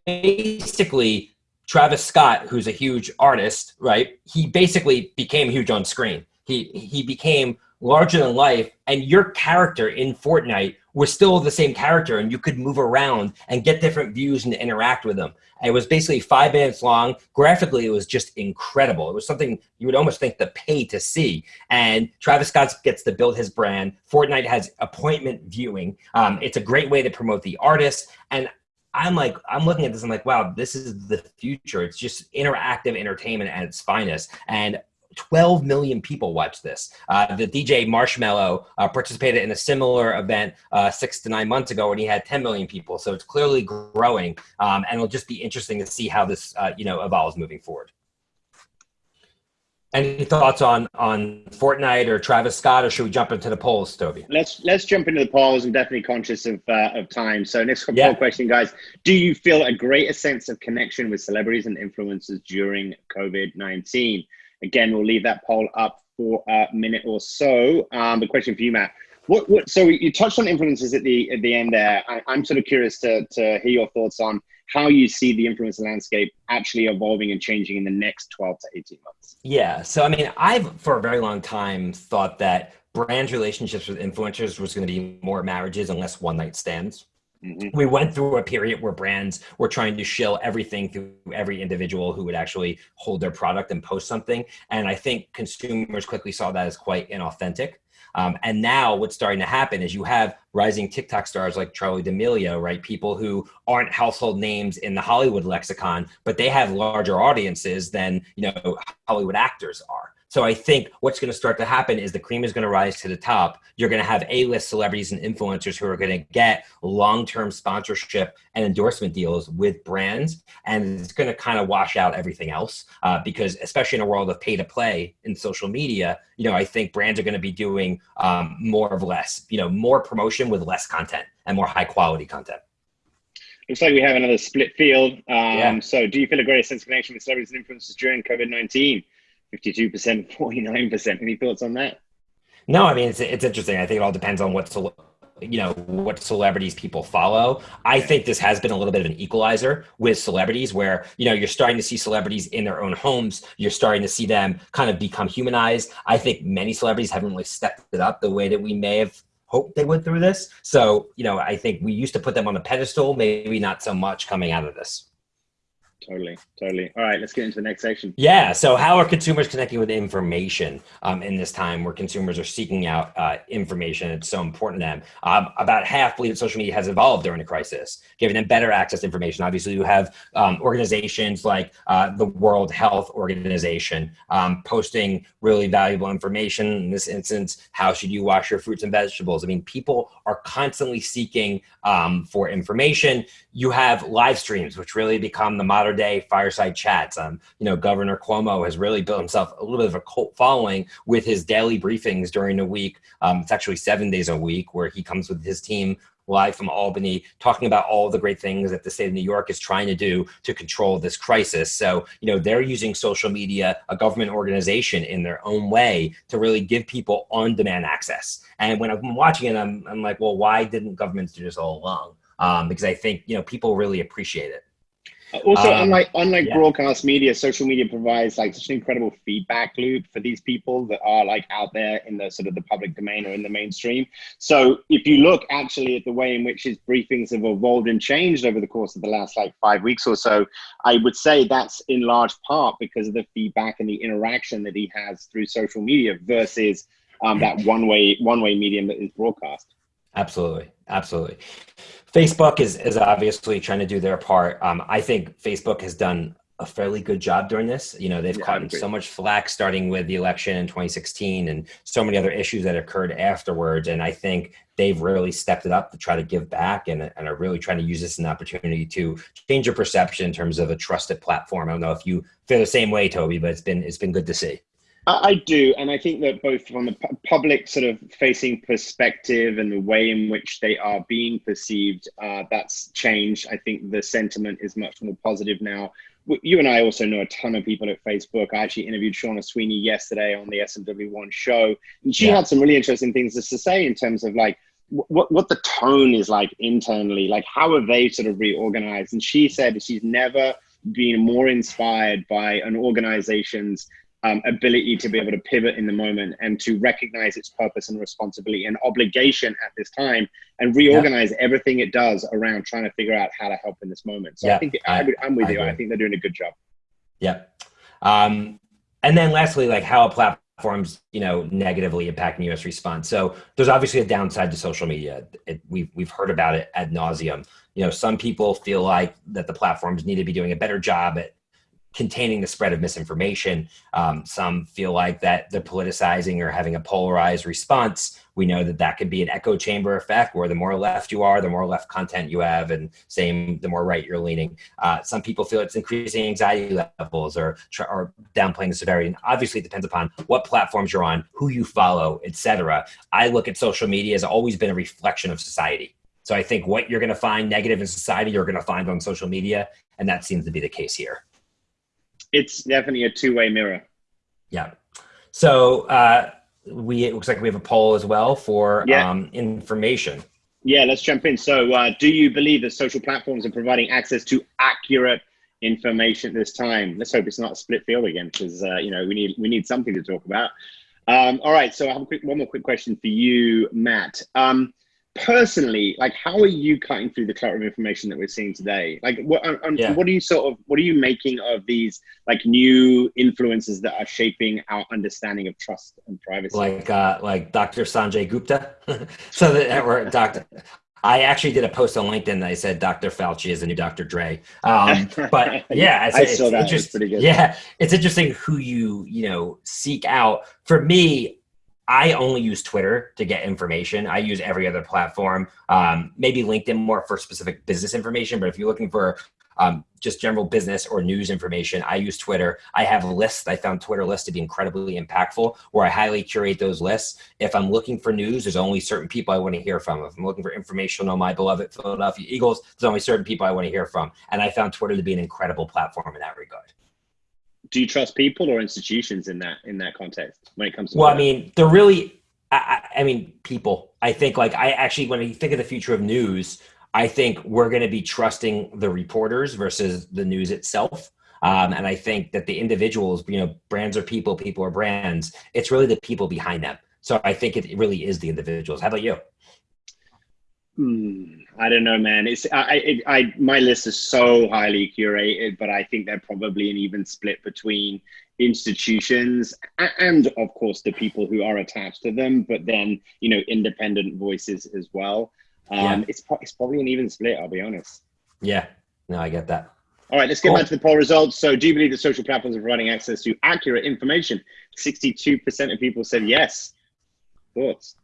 basically Travis Scott, who's a huge artist, right? He basically became huge on screen he he became larger than life, and your character in Fortnite was still the same character, and you could move around and get different views and interact with them. And it was basically five minutes long. Graphically, it was just incredible. It was something you would almost think to pay to see. And Travis Scott gets to build his brand. Fortnite has appointment viewing. Um, it's a great way to promote the artist. And I'm like, I'm looking at this. I'm like, wow, this is the future. It's just interactive entertainment at its finest. And 12 million people watch this. Uh, the DJ Marshmello uh, participated in a similar event uh, six to nine months ago when he had 10 million people. So it's clearly growing, um, and it'll just be interesting to see how this uh, you know evolves moving forward. Any thoughts on on Fortnite or Travis Scott, or should we jump into the polls, Toby? Let's let's jump into the polls. I'm definitely conscious of uh, of time. So next yeah. poll question, guys: Do you feel a greater sense of connection with celebrities and influencers during COVID nineteen? Again, we'll leave that poll up for a minute or so. Um, the question for you, Matt. What, what, so you touched on influencers at the at the end there. I, am sort of curious to, to hear your thoughts on how you see the influencer landscape actually evolving and changing in the next 12 to 18 months. Yeah. So, I mean, I've for a very long time thought that brand relationships with influencers was going to be more marriages and less one night stands. Mm-hmm. We went through a period where brands were trying to shill everything through every individual who would actually hold their product and post something. And I think consumers quickly saw that as quite inauthentic. Um, and now what's starting to happen is you have rising TikTok stars like Charli D'Amelio, right? People who aren't household names in the Hollywood lexicon, but they have larger audiences than, you know, Hollywood actors are. So I think what's going to start to happen is the cream is going to rise to the top. You're going to have A-list celebrities and influencers who are going to get long-term sponsorship and endorsement deals with brands, and it's going to kind of wash out everything else. Uh, because especially in a world of pay-to-play in social media, you know, I think brands are going to be doing um, more of less. You know, more promotion with less content and more high-quality content. Looks like we have another split field. Um, yeah. So, do you feel a greater sense of connection with celebrities and influencers during COVID nineteen? 52%, 49%. Any thoughts on that? No, I mean, it's, it's interesting. I think it all depends on what, you know, what celebrities people follow. I think this has been a little bit of an equalizer with celebrities where, you know, you're starting to see celebrities in their own homes. You're starting to see them kind of become humanized. I think many celebrities haven't really stepped it up the way that we may have hoped they would through this. So, you know, I think we used to put them on a pedestal, maybe not so much coming out of this. Totally, totally. All right, let's get into the next section. Yeah. So, how are consumers connecting with information um, in this time where consumers are seeking out uh, information? It's so important to them. Um, about half believe that social media has evolved during the crisis, giving them better access to information. Obviously, you have um, organizations like uh, the World Health Organization um, posting really valuable information. In this instance, how should you wash your fruits and vegetables? I mean, people are constantly seeking um, for information. You have live streams, which really become the modern day fireside chats. Um, you know, Governor Cuomo has really built himself a little bit of a cult following with his daily briefings during the week. Um, it's actually seven days a week where he comes with his team live from Albany, talking about all the great things that the state of New York is trying to do to control this crisis. So, you know, they're using social media, a government organization in their own way to really give people on demand access. And when I'm watching it, I'm, I'm like, well, why didn't governments do this all along? Um, because I think, you know, people really appreciate it. Also, um, unlike unlike yeah. broadcast media, social media provides like such an incredible feedback loop for these people that are like out there in the sort of the public domain or in the mainstream. So if you look actually at the way in which his briefings have evolved and changed over the course of the last like five weeks or so, I would say that's in large part because of the feedback and the interaction that he has through social media versus um, that one way one way medium that is broadcast. Absolutely, absolutely. Facebook is is obviously trying to do their part. Um, I think Facebook has done a fairly good job during this. You know, they've yeah, caught so much flack starting with the election in 2016 and so many other issues that occurred afterwards. And I think they've really stepped it up to try to give back and, and are really trying to use this as an opportunity to change your perception in terms of a trusted platform. I don't know if you feel the same way, Toby, but it's been it's been good to see. I do, and I think that both from the public sort of facing perspective and the way in which they are being perceived, uh, that's changed. I think the sentiment is much more positive now. You and I also know a ton of people at Facebook. I actually interviewed Shauna Sweeney yesterday on the SMW1 show, and she yeah. had some really interesting things to say in terms of like what what the tone is like internally, like how have they sort of reorganized. And she said she's never been more inspired by an organization's um, ability to be able to pivot in the moment and to recognize its purpose and responsibility and obligation at this time and reorganize yeah. everything it does around trying to figure out how to help in this moment. So yeah, I think I, am with I you. Agree. I think they're doing a good job. Yeah. Um, and then lastly, like how a platforms, you know, negatively impacting U.S. response. So there's obviously a downside to social media. It, we've we've heard about it ad nauseum. You know, some people feel like that the platforms need to be doing a better job at containing the spread of misinformation. Um, some feel like that they're politicizing or having a polarized response. We know that that could be an echo chamber effect where the more left you are, the more left content you have, and same, the more right you're leaning. Uh, some people feel it's increasing anxiety levels or, or downplaying the severity. And obviously, it depends upon what platforms you're on, who you follow, etc. I look at social media as always been a reflection of society. So I think what you're going to find negative in society, you're going to find on social media, and that seems to be the case here it's definitely a two-way mirror. Yeah. So uh, we it looks like we have a poll as well for yeah. um, information. Yeah, let's jump in. So, uh, do you believe that social platforms are providing access to accurate information at this time? Let's hope it's not a split field again, because uh, you know we need we need something to talk about. Um, all right, so I have a quick one more quick question for you, Matt. Um, personally, like how are you cutting through the clutter of information that we're seeing today? Like what um, yeah. what are you sort of what are you making of these like new influences that are shaping our understanding of trust and privacy? Like uh like Dr. Sanjay Gupta. so that we're Dr. I actually did a post on LinkedIn that I said Dr. Fauci is the new Dr. Dre. Um, but yeah, it's, I it's, saw that. It's pretty good. Yeah, it's interesting who you you know seek out. For me, I only use Twitter to get information. I use every other platform, um, maybe LinkedIn more for specific business information. But if you're looking for um, just general business or news information, I use Twitter. I have lists. I found Twitter lists to be incredibly impactful, where I highly curate those lists. If I'm looking for news, there's only certain people I want to hear from. If I'm looking for information on my beloved Philadelphia Eagles, there's only certain people I want to hear from. And I found Twitter to be an incredible platform in that regard do you trust people or institutions in that in that context when it comes to well that? i mean they're really I, I, mean people. I think like i actually when you think of the future of news i think we're going to be trusting the reporters versus the news itself. Um, and i think that the individuals you know brands are people people are brands. It's really the people behind them. So i think it really is the individuals. How about you? Mm, I don't know, man. It's I, I, I, my list is so highly curated, but I think they're probably an even split between institutions and, of course, the people who are attached to them. But then, you know, independent voices as well. Um, yeah. It's it's probably an even split. I'll be honest. Yeah. No, I get that. All right, let's get cool. back to the poll results. So, do you believe that social platforms are providing access to accurate information? Sixty-two percent of people said yes. Thoughts?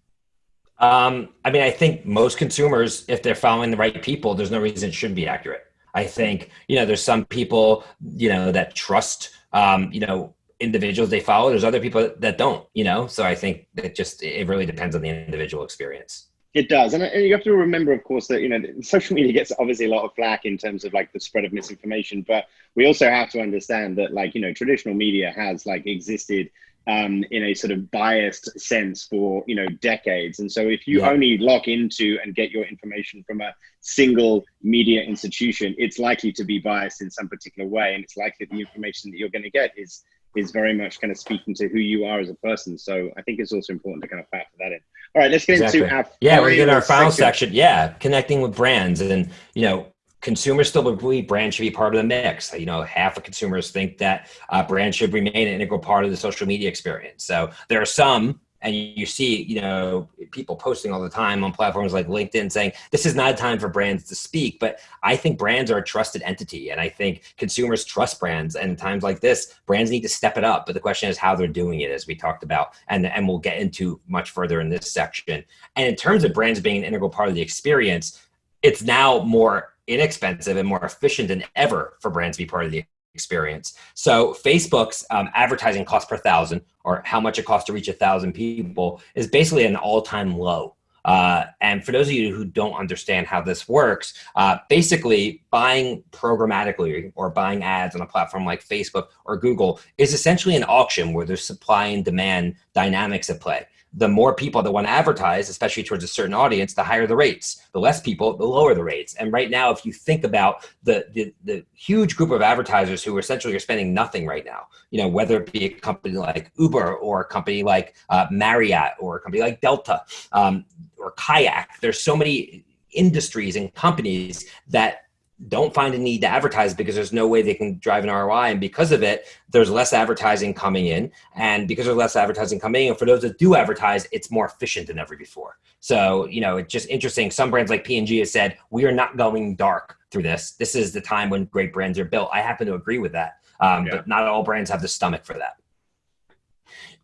Um, I mean, I think most consumers, if they're following the right people, there's no reason it shouldn't be accurate. I think, you know, there's some people, you know, that trust, um, you know, individuals they follow. There's other people that don't, you know, so I think it just, it really depends on the individual experience. It does, and, and you have to remember, of course, that you know social media gets obviously a lot of flack in terms of like the spread of misinformation, but we also have to understand that like you know traditional media has like existed um, in a sort of biased sense for you know decades. And so if you yeah. only lock into and get your information from a single media institution, it's likely to be biased in some particular way, and it's likely the information that you're going to get is is very much kind of speaking to who you are as a person. So I think it's also important to kind of factor that in. All right, let's get exactly. into our yeah, we're in our final section. section. Yeah, connecting with brands and you know consumers still believe brand should be part of the mix. You know, half of consumers think that uh, brand should remain an integral part of the social media experience. So there are some, and you see, you know, people posting all the time on platforms like LinkedIn saying this is not a time for brands to speak. But I think brands are a trusted entity, and I think consumers trust brands. And times like this, brands need to step it up. But the question is how they're doing it, as we talked about, and and we'll get into much further in this section. And in terms of brands being an integral part of the experience, it's now more inexpensive and more efficient than ever for brands to be part of the experience. So Facebook's um, advertising cost per thousand, or how much it costs to reach a thousand people, is basically an all-time low. Uh, and for those of you who don't understand how this works, uh, basically buying programmatically or buying ads on a platform like Facebook or Google is essentially an auction where there's supply and demand dynamics at play the more people that want to advertise, especially towards a certain audience, the higher the rates. The less people, the lower the rates. And right now, if you think about the, the, the huge group of advertisers who essentially are spending nothing right now, you know, whether it be a company like Uber or a company like uh, Marriott or a company like Delta um, or Kayak, there's so many industries and companies that don't find a need to advertise because there's no way they can drive an ROI. And because of it, there's less advertising coming in. And because there's less advertising coming in, for those that do advertise, it's more efficient than ever before. So, you know, it's just interesting. Some brands like P&G has said, we are not going dark through this. This is the time when great brands are built. I happen to agree with that. Um, yeah. But not all brands have the stomach for that.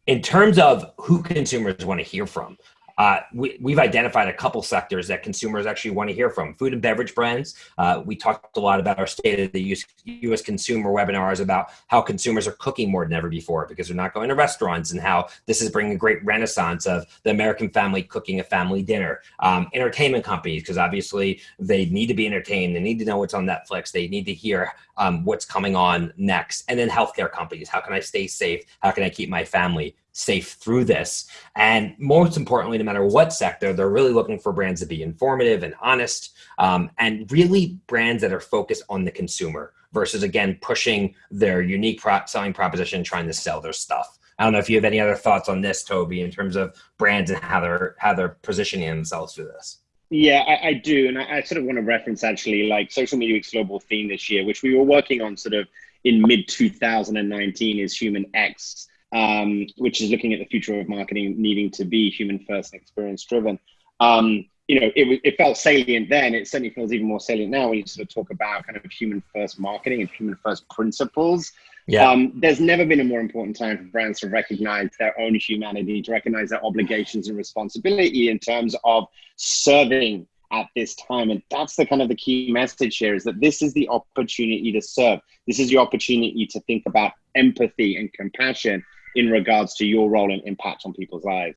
In terms of who consumers want to hear from, uh, we, we've identified a couple sectors that consumers actually want to hear from. Food and beverage brands. Uh, we talked a lot about our State of the US, US consumer webinars about how consumers are cooking more than ever before because they're not going to restaurants and how this is bringing a great renaissance of the American family cooking a family dinner. Um, entertainment companies, because obviously they need to be entertained. They need to know what's on Netflix. They need to hear um, what's coming on next. And then healthcare companies. How can I stay safe? How can I keep my family safe through this. And most importantly, no matter what sector, they're really looking for brands to be informative and honest um, and really brands that are focused on the consumer versus again, pushing their unique selling proposition, trying to sell their stuff. I don't know if you have any other thoughts on this, Toby, in terms of brands and how they're how they're positioning themselves through this. Yeah, I, I do, and I, I, sort of want to reference actually like social media week's global theme this year, which we were working on sort of in mid 2019, is Human X, um, which is looking at the future of marketing needing to be human first and experience driven. Um, you know, it, it felt salient then. It certainly feels even more salient now when you sort of talk about kind of human first marketing and human first principles. Yeah. Um, there's never been a more important time for brands to recognize their own humanity, to recognize their obligations and responsibility in terms of serving at this time. And that's the kind of the key message here is that this is the opportunity to serve. This is the opportunity to think about empathy and compassion in regards to your role and impact on people's lives.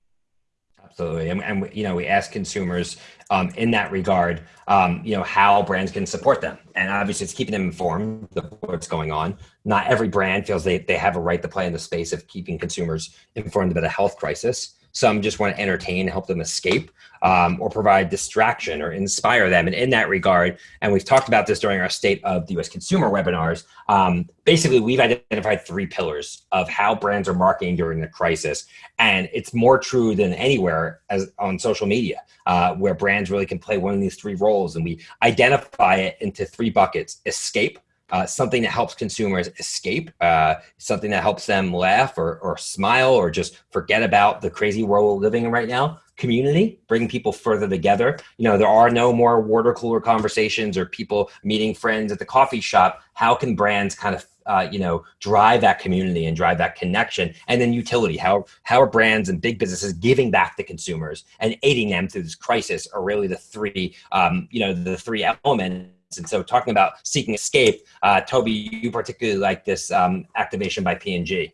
Absolutely, and, and you know we ask consumers um, in that regard, um, you know how brands can support them, and obviously it's keeping them informed of what's going on. Not every brand feels they they have a right to play in the space of keeping consumers informed about a health crisis. Some just want to entertain, help them escape, um, or provide distraction or inspire them. And in that regard, and we've talked about this during our State of the U.S. Consumer webinars, um, basically we've identified three pillars of how brands are marketing during the crisis. And it's more true than anywhere as on social media, uh, where brands really can play one of these three roles. And we identify it into three buckets, escape, uh, something that helps consumers escape, uh, something that helps them laugh or, or smile or just forget about the crazy world we're living in right now. Community, bring people further together. You know, there are no more water cooler conversations or people meeting friends at the coffee shop. How can brands kind of uh, you know, drive that community and drive that connection. And then utility, how, how are brands and big businesses giving back to consumers and aiding them through this crisis are really the three, um, you know, the three elements and so talking about seeking escape, uh, Toby, you particularly like this um, activation by P&G.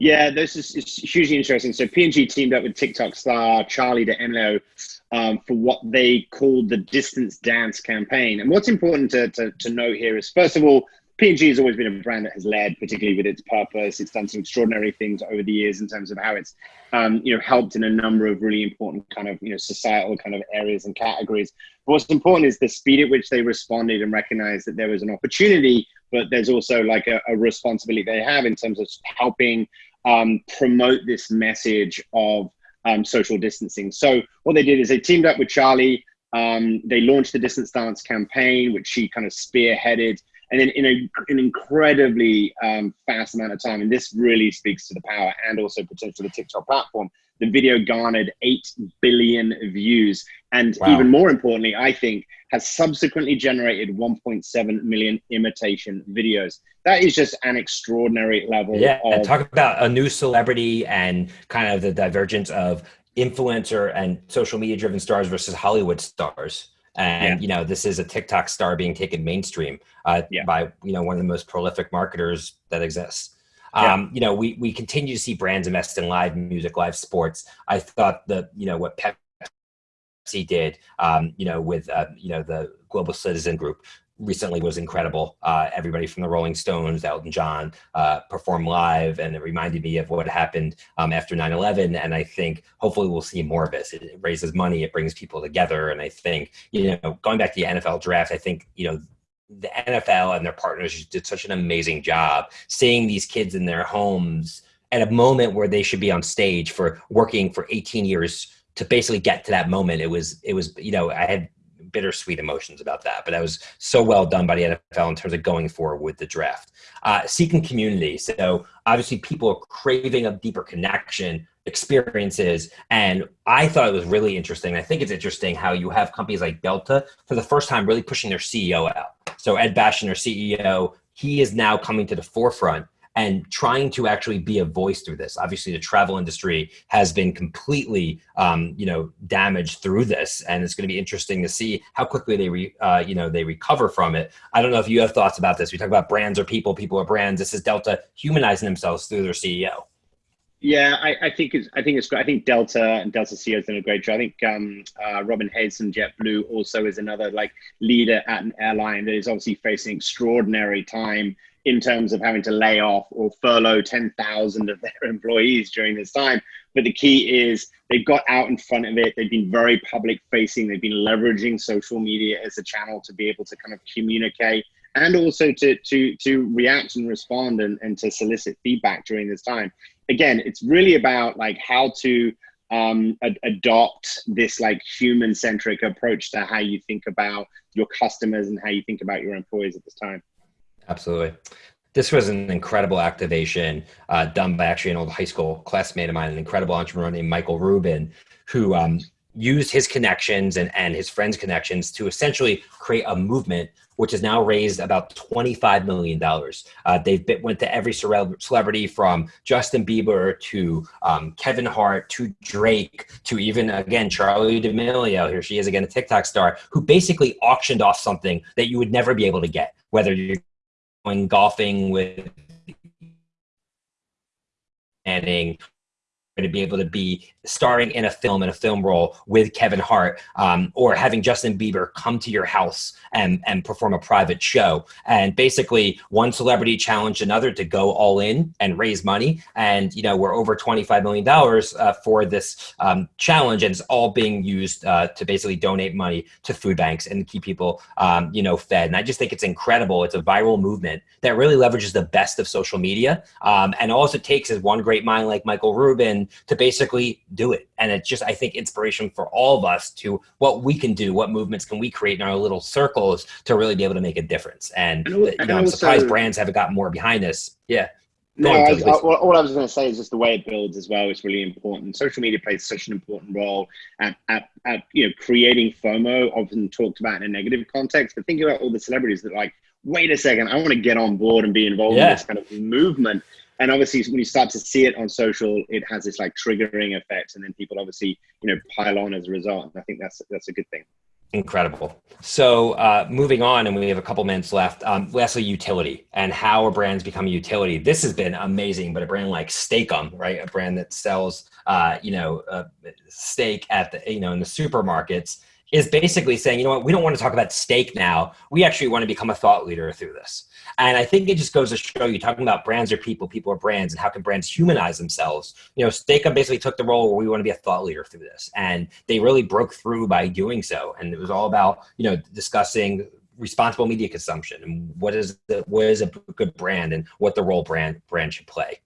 Yeah, this is, hugely interesting. So P&G teamed up with TikTok star Charli D'Amelio um, for what they called the Distance Dance campaign. And what's important to, to, to note here is, first of all, P&G has always been a brand that has led, particularly with its purpose. It's done some extraordinary things over the years in terms of how it's, um, you know, helped in a number of really important kind of, you know, societal kind of areas and categories. But what's important is the speed at which they responded and recognized that there was an opportunity, but there's also like a, a responsibility they have in terms of helping um, promote this message of um, social distancing. So what they did is they teamed up with Charli. Um, they launched the Distance Dance campaign, which she kind of spearheaded and then in a, an incredibly um, fast amount of time. And this really speaks to the power and also potential of the TikTok platform. The video garnered 8 billion views. And wow. even more importantly, I think, has subsequently generated 1.7 million imitation videos. That is just an extraordinary level. Yeah, of- talk about a new celebrity and kind of the divergence of influencer and social media driven stars versus Hollywood stars and yeah. you know this is a tiktok star being taken mainstream uh, yeah. by you know one of the most prolific marketers that exists yeah. um, you know we we continue to see brands invest in live music live sports i thought that you know what pepsi did um, you know with uh, you know the global citizen group recently was incredible. Uh, everybody from the Rolling Stones, Elton John, uh, performed live, and it reminded me of what happened um, after 9/11. And I think hopefully we'll see more of this. It raises money, it brings people together, and I think you know going back to the NFL draft, I think you know the NFL and their partners did such an amazing job seeing these kids in their homes at a moment where they should be on stage for working for 18 years to basically get to that moment. It was it was you know I had bittersweet emotions about that. But that was so well done by the NFL in terms of going forward with the draft. Uh, seeking community. So obviously, people are craving a deeper connection, experiences, and I thought it was really interesting. I think it's interesting how you have companies like Delta for the first time really pushing their CEO out. So Ed Bastian, their CEO, he is now coming to the forefront and trying to actually be a voice through this. Obviously, the travel industry has been completely, um, you know, damaged through this, and it's going to be interesting to see how quickly they, re, uh, you know, they recover from it. I don't know if you have thoughts about this. We talk about brands or people, people are brands. This is Delta humanizing themselves through their CEO. Yeah, I, I, think it's I think it's great. I think Delta and Delta CEO has done a great job. I think um, uh, Robin Hayes from JetBlue also is another like leader at an airline that is obviously facing extraordinary time in terms of having to lay off or furlough 10,000 of their employees during this time. But the key is they've got out in front of it. They've been very public facing. They've been leveraging social media as a channel to be able to kind of communicate and also to, to, to react and respond and, and to solicit feedback during this time. Again, it's really about like how to um, ad- adopt this like human centric approach to how you think about your customers and how you think about your employees at this time. Absolutely. This was an incredible activation uh, done by actually an old high school classmate of mine, an incredible entrepreneur named Michael Rubin, who um, used his connections and, and his friends' connections to essentially create a movement which has now raised about $25 million. Uh, they've been, went to every celebrity from Justin Bieber to um, Kevin Hart to Drake to even, again, Charli D'Amelio, here she is again, a TikTok star, who basically auctioned off something that you would never be able to get, whether you're golfing with Manning to be able to be starring in a film in a film role with Kevin Hart, um, or having Justin Bieber come to your house and and perform a private show. And basically, one celebrity challenged another to go all in and raise money. And you know, we're over twenty five million dollars uh, for this um, challenge, and it's all being used uh, to basically donate money to food banks and keep people, um, you know, fed. And I just think it's incredible. It's a viral movement that really leverages the best of social media. Um, and all it takes is one great mind like Michael Rubin to basically do it. And it's just, I think, inspiration for all of us to what we can do, what movements can we create in our little circles to really be able to make a difference. And, and you know, I'm surprised brands haven't got more behind this. Yeah. No, I, I, all I was going to say is just the way it builds as well is really important. Social media plays such an important role at, at, at you know creating FOMO, often talked about in a negative context. But think about all the celebrities that like, wait a second, I want to get on board and be involved yeah. in this kind of movement and obviously when you start to see it on social it has this like triggering effect and then people obviously you know pile on as a result and i think that's that's a good thing. Incredible. So uh, moving on and we have a couple minutes left um, lastly utility and how a brand's become a utility. This has been amazing but a brand like Steak-umm right? A brand that sells uh, you know steak at the you know in the supermarkets is basically saying, you know what, we don't want to talk about steak now. We actually want to become a thought leader through this. And I think it just goes to show you talking about brands are people, people are brands, and how can brands humanize themselves. You know, Steak-umm basically took the role where we want to be a thought leader through this. And they really broke through by doing so. And it was all about, you know, discussing responsible media consumption and what is the what is a good brand and what the role brand brand should play.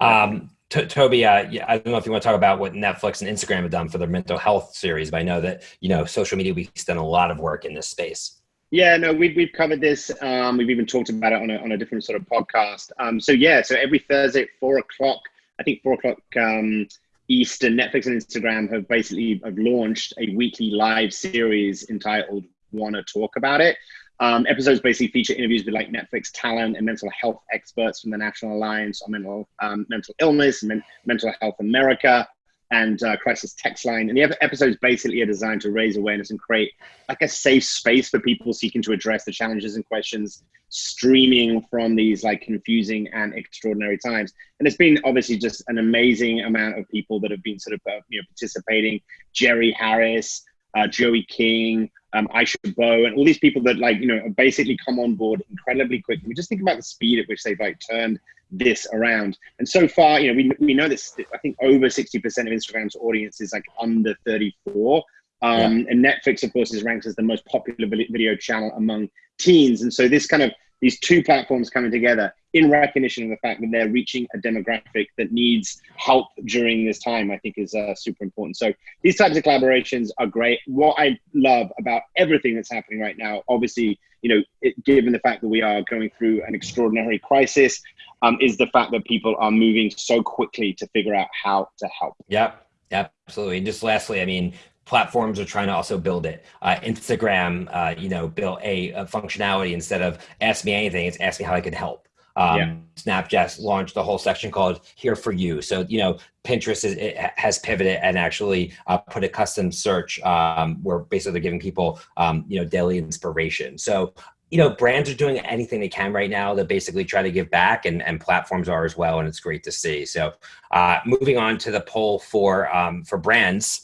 Um, Toby, uh, yeah, I don't know if you want to talk about what Netflix and Instagram have done for their mental health series, but I know that you know social media week's done a lot of work in this space. Yeah, no, we've, we've covered this. Um, we've even talked about it on a, on a different sort of podcast. Um, so yeah, so every Thursday at four o'clock, I think four o'clock um, Eastern, Netflix and Instagram have basically have launched a weekly live series entitled "Wanna Talk About It." Um, episodes basically feature interviews with like Netflix talent and mental health experts from the National Alliance on Mental um, Mental Illness and Men- Mental Health America and uh, Crisis Text Line. And the episodes basically are designed to raise awareness and create like a safe space for people seeking to address the challenges and questions streaming from these like confusing and extraordinary times. And it's been obviously just an amazing amount of people that have been sort of uh, you know participating. Jerry Harris, uh, Joey King, um, Aisha Bowe, and all these people that like you know basically come on board incredibly quickly. We just think about the speed at which they've like turned this around. And so far, you know, we, we know this. I think over sixty percent of Instagram's audience is like under thirty four. Um, yeah. And Netflix, of course, is ranked as the most popular video channel among teens. And so this kind of these two platforms coming together in recognition of the fact that they're reaching a demographic that needs help during this time, I think is uh, super important. So these types of collaborations are great. What I love about everything that's happening right now, obviously, you know, it, given the fact that we are going through an extraordinary crisis, um, is the fact that people are moving so quickly to figure out how to help. Yep. Absolutely. And just lastly, I mean, platforms are trying to also build it. Uh, Instagram, uh, you know, built a, a, functionality instead of ask me anything, it's ask me how I can help. Um, yeah. Snapchat launched a whole section called "Here for You." So you know, Pinterest is, has pivoted and actually uh, put a custom search um, where basically they're giving people um, you know daily inspiration. So you know, brands are doing anything they can right now to basically try to give back, and, and platforms are as well, and it's great to see. So, uh, moving on to the poll for um, for brands.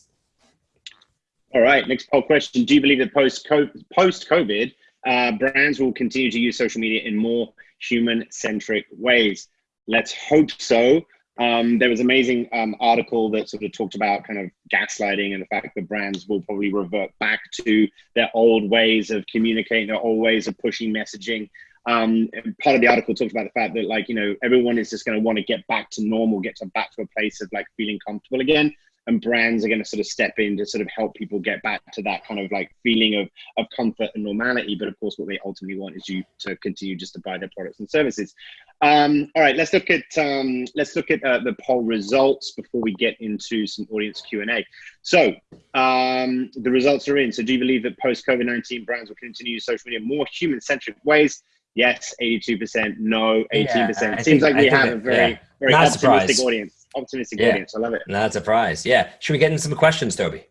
All right, next poll question: Do you believe that post COVID, uh, brands will continue to use social media in more human centric ways. Let's hope so. Um, there was an amazing um, article that sort of talked about kind of gaslighting and the fact that brands will probably revert back to their old ways of communicating, their old ways of pushing messaging. Um, part of the article talked about the fact that like you know everyone is just going to want to get back to normal, get to back to a place of like feeling comfortable again and brands are going to sort of step in to sort of help people get back to that kind of like feeling of, of comfort and normality. But of course, what they ultimately want is you to continue just to buy their products and services. Um, all right, let's look at um, let's look at uh, the poll results before we get into some audience Q and A. So um, the results are in. So do you believe that post COVID nineteen brands will continue social media more human centric ways? Yes, eighty two percent. No, eighteen yeah, percent. Seems like we have a very yeah. very Not optimistic audience optimistic yeah. audience. I love it. Not surprised. Yeah. Should we get into some questions, Toby?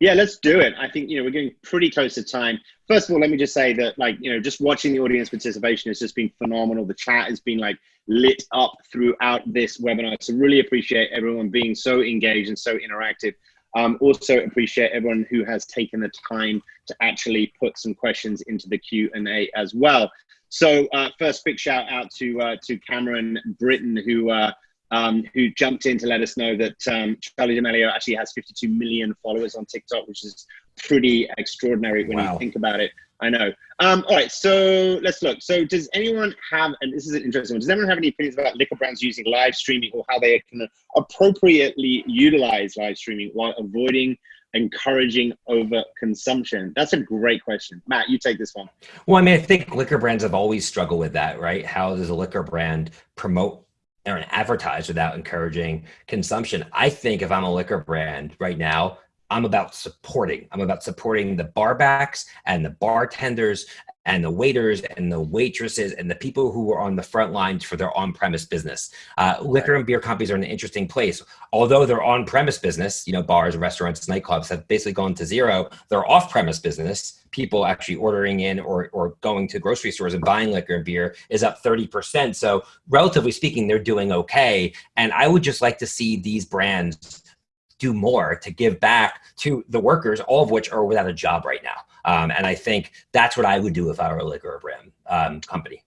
Yeah, let's do it. I think you know we're getting pretty close to time. First of all, let me just say that like you know just watching the audience participation has just been phenomenal. The chat has been like lit up throughout this webinar. So really appreciate everyone being so engaged and so interactive. Um, also appreciate everyone who has taken the time to actually put some questions into the Q and A as well. So uh, first, big shout out to uh, to Cameron Britton who. Uh, um, who jumped in to let us know that um, Charli D'Amelio actually has 52 million followers on TikTok, which is pretty extraordinary when wow. you think about it. I know. Um, all right, so let's look. So, does anyone have, and this is an interesting one, does anyone have any opinions about liquor brands using live streaming or how they can appropriately utilize live streaming while avoiding encouraging over consumption? That's a great question. Matt, you take this one. Well, I mean, I think liquor brands have always struggled with that, right? How does a liquor brand promote or advertise without encouraging consumption. I think if I'm a liquor brand right now, I'm about supporting. I'm about supporting the barbacks and the bartenders and the waiters and the waitresses and the people who are on the front lines for their on-premise business. Uh, liquor and beer companies are in an interesting place. Although their on-premise business, you know, bars, restaurants, nightclubs have basically gone to zero, their off-premise business, people actually ordering in or, or going to grocery stores and buying liquor and beer is up 30%. So relatively speaking, they're doing okay. And I would just like to see these brands do more to give back to the workers, all of which are without a job right now. Um, and I think that's what I would do if I were a liquor brand um, company.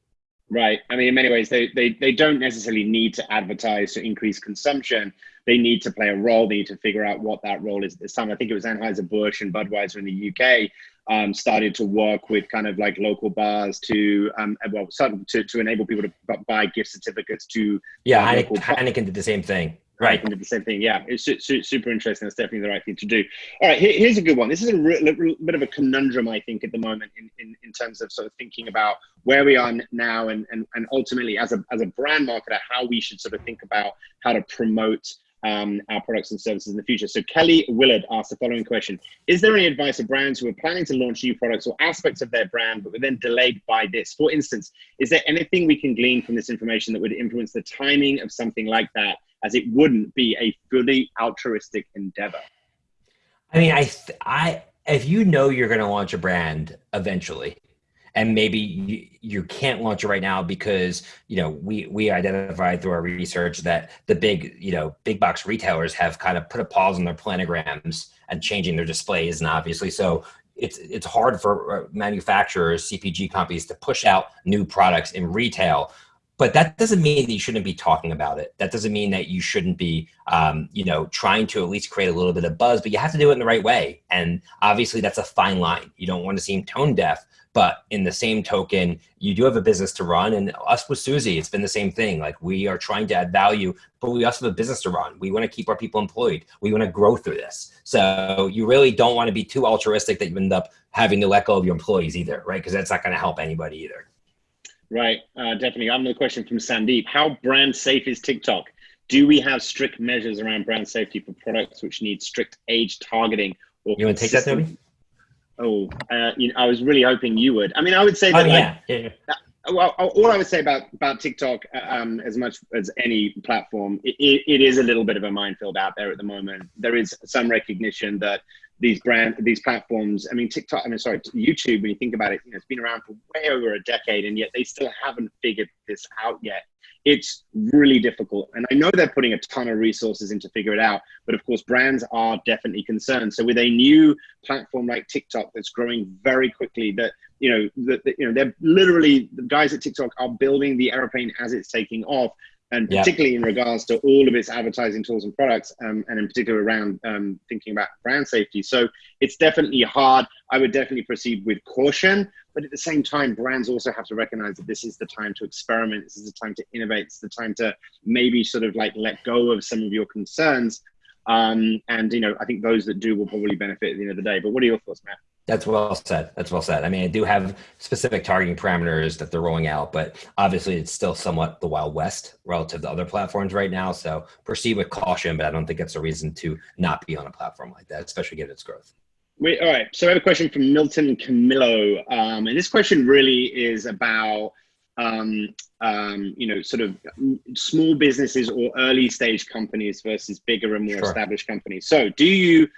Right. I mean, in many ways, they, they, they don't necessarily need to advertise to increase consumption. They need to play a role. They need to figure out what that role is at this time. I think it was Anheuser-Busch and Budweiser in the UK um, started to work with kind of like local bars to, um, well, to, to enable people to buy gift certificates to. Yeah, Heineken, Heineken did the same thing. Right. And did the same thing. Yeah, it's su su super interesting. It's definitely the right thing to do. All right, here, here's a good one. This is a bit of a conundrum, I think, at the moment in, in, in terms of sort of thinking about where we are now and, and, and ultimately as a, as a brand marketer, how we should sort of think about how to promote um, our products and services in the future. So Kelly Willard asked the following question. Is there any advice for brands who are planning to launch new products or aspects of their brand, but were then delayed by this? For instance, is there anything we can glean from this information that would influence the timing of something like that as it wouldn't be a fully altruistic endeavor. I mean, I, I, if you know you're going to launch a brand eventually, and maybe you, you can't launch it right now because you know we we identified through our research that the big you know big box retailers have kind of put a pause on their planograms and changing their displays and obviously so it's it's hard for uh, manufacturers cpg companies to push out new products in retail but that doesn't mean that you shouldn't be talking about it. That doesn't mean that you shouldn't be, um, you know, trying to at least create a little bit of buzz, but you have to do it in the right way. And obviously that's a fine line. You don't want to seem tone deaf, but in the same token, you do have a business to run. And us with Suzy, it's been the same thing. Like we are trying to add value, but we also have a business to run. We want to keep our people employed. We want to grow through this. So you really don't want to be too altruistic that you end up having to let go of your employees either, right? Because that's not going to help anybody either. Right, uh, definitely. I have another question from Sandeep. How brand safe is TikTok? Do we have strict measures around brand safety for products which need strict age targeting? Or you want to take that, Toby? Oh, uh, you know, I was really hoping you would. I mean, I would say that. Oh, yeah. yeah, yeah. Uh, well, all I would say about about TikTok, uh, um, as much as any platform, it, it is a little bit of a minefield out there at the moment. There is some recognition that these brand these platforms i mean tiktok i mean sorry youtube when you think about it you know it's been around for way over a decade and yet they still haven't figured this out yet. It's really difficult and i know they're putting a ton of resources in to figure it out but of course brands are definitely concerned. So with a new platform like tiktok that's growing very quickly that you know that you know they're literally the guys at tiktok are building the airplane as it's taking off and particularly yeah. in regards to all of its advertising tools and products, um, and in particular around um, thinking about brand safety. So it's definitely hard. I would definitely proceed with caution, but at the same time, brands also have to recognize that this is the time to experiment. This is the time to innovate. It's the time to maybe sort of like let go of some of your concerns. Um, and you know, I think those that do will probably benefit at the end of the day. But what are your thoughts, Matt? That's well said. That's well said. I mean, I do have specific targeting parameters that they're rolling out, but obviously it's still somewhat the Wild West relative to other platforms right now. So proceed with caution, but I don't think it's a reason to not be on a platform like that, especially given its growth. Wait, all right. So I have a question from Milton Camillo. Um, and this question really is about, um, um, you know, sort of small businesses or early stage companies versus bigger and more sure. established companies. So do you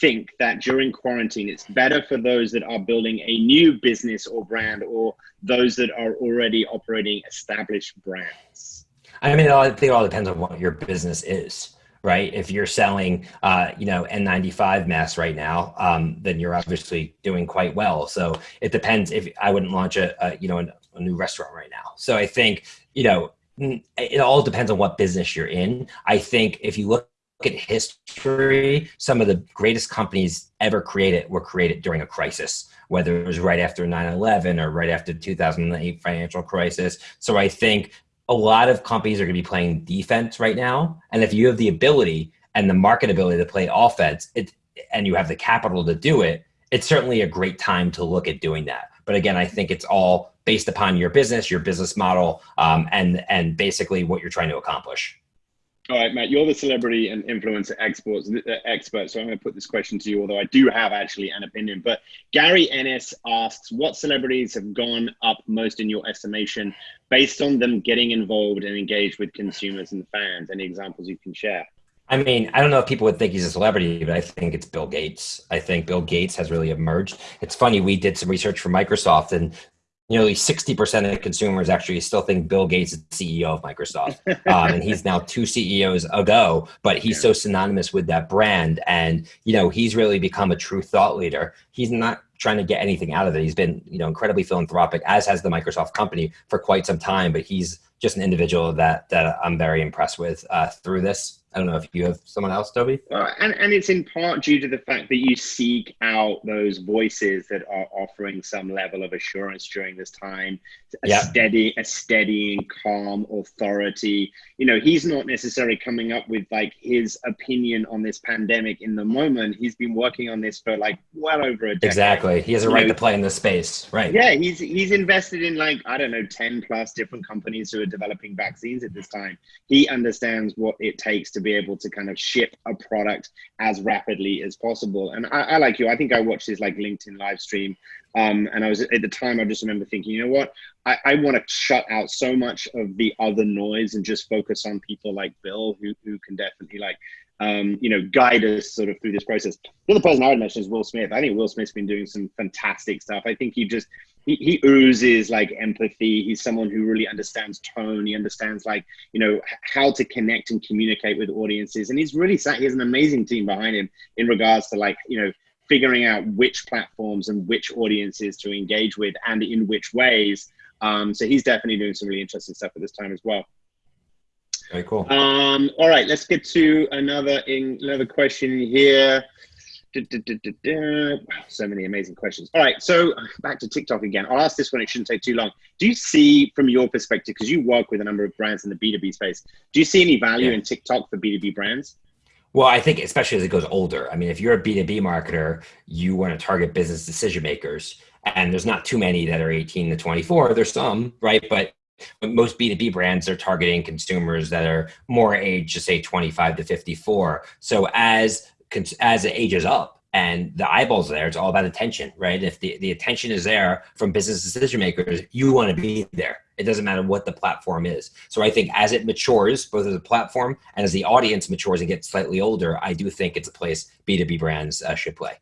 think that during quarantine it's better for those that are building a new business or brand or those that are already operating established brands? I mean, I think it all depends on what your business is right? If you're selling, uh, you know, N95 masks right now, um, then you're obviously doing quite well. So it depends if I wouldn't launch a, a you know, a, a new restaurant right now. So I think, you know, it all depends on what business you're in. I think if you look at history, some of the greatest companies ever created were created during a crisis, whether it was right after 9-11 or right after the 2008 financial crisis. So I think a lot of companies are going to be playing defense right now. And if you have the ability and the market ability to play offense, it, and you have the capital to do it, it's certainly a great time to look at doing that. But again, I think it's all based upon your business, your business model, um, and and basically what you're trying to accomplish. All right, Matt, you're the celebrity and influencer exports, uh, expert. So I'm going to put this question to you, although I do have actually an opinion. But Gary Ennis asks, what celebrities have gone up most in your estimation based on them getting involved and engaged with consumers and fans? Any examples you can share? I mean, I don't know if people would think he's a celebrity, but I think it's Bill Gates. I think Bill Gates has really emerged. It's funny, we did some research for Microsoft and nearly 60% of consumers actually still think Bill Gates is CEO of Microsoft. Um, and he's now two CEOs ago, but he's so synonymous with that brand. And, you know, he's really become a true thought leader. He's not trying to get anything out of it. He's been, you know, incredibly philanthropic, as has the Microsoft company for quite some time, but he's just an individual that, that I'm very impressed with uh, through this. I don't know if you have someone else, Toby. Well, and, and it's in part due to the fact that you seek out those voices that are offering some level of assurance during this time, a yep. steady, a steady and calm authority. You know, he's not necessarily coming up with like his opinion on this pandemic in the moment. He's been working on this for like well over a decade. Exactly. He has a right know, to play in this space. Right. Yeah, he's he's invested in like, I don't know, 10 plus different companies who are developing vaccines at this time. He understands what it takes to be able to kind of ship a product as rapidly as possible. And I, I like you. I think I watched this like LinkedIn live stream, um, and I was at the time. I just remember thinking, you know what? I, I want to shut out so much of the other noise and just focus on people like Bill, who who can definitely like um, you know, guide us sort of through this process. The other person I would mention is Will Smith. I think Will Smith's been doing some fantastic stuff. I think he just he, he oozes like empathy. He's someone who really understands tone. He understands like you know how to connect and communicate with audiences, and he's really he has an amazing team behind him in regards to like you know figuring out which platforms and which audiences to engage with and in which ways. Um, so he's definitely doing some really interesting stuff at this time as well. Very cool. Um, all right, let's get to another in, another question here. Da, so many amazing questions. All right, so back to TikTok again. I'll ask this one, it shouldn't take too long. Do you see, from your perspective, because you work with a number of brands in the B2B space, do you see any value yeah. in TikTok for B2B brands? Well, I think especially as it goes older. I mean, if you're a B2B marketer, you want to target business decision makers. And there's not too many that are 18 to 24. There's some, right? But most B2B brands are targeting consumers that are more age, to say 25 to 54. So as as it ages up and the eyeballs there, it's all about attention, right? If the, the attention is there from business decision makers, you want to be there. It doesn't matter what the platform is. So I think as it matures, both as a platform and as the audience matures and gets slightly older, I do think it's a place B2B brands uh, should play.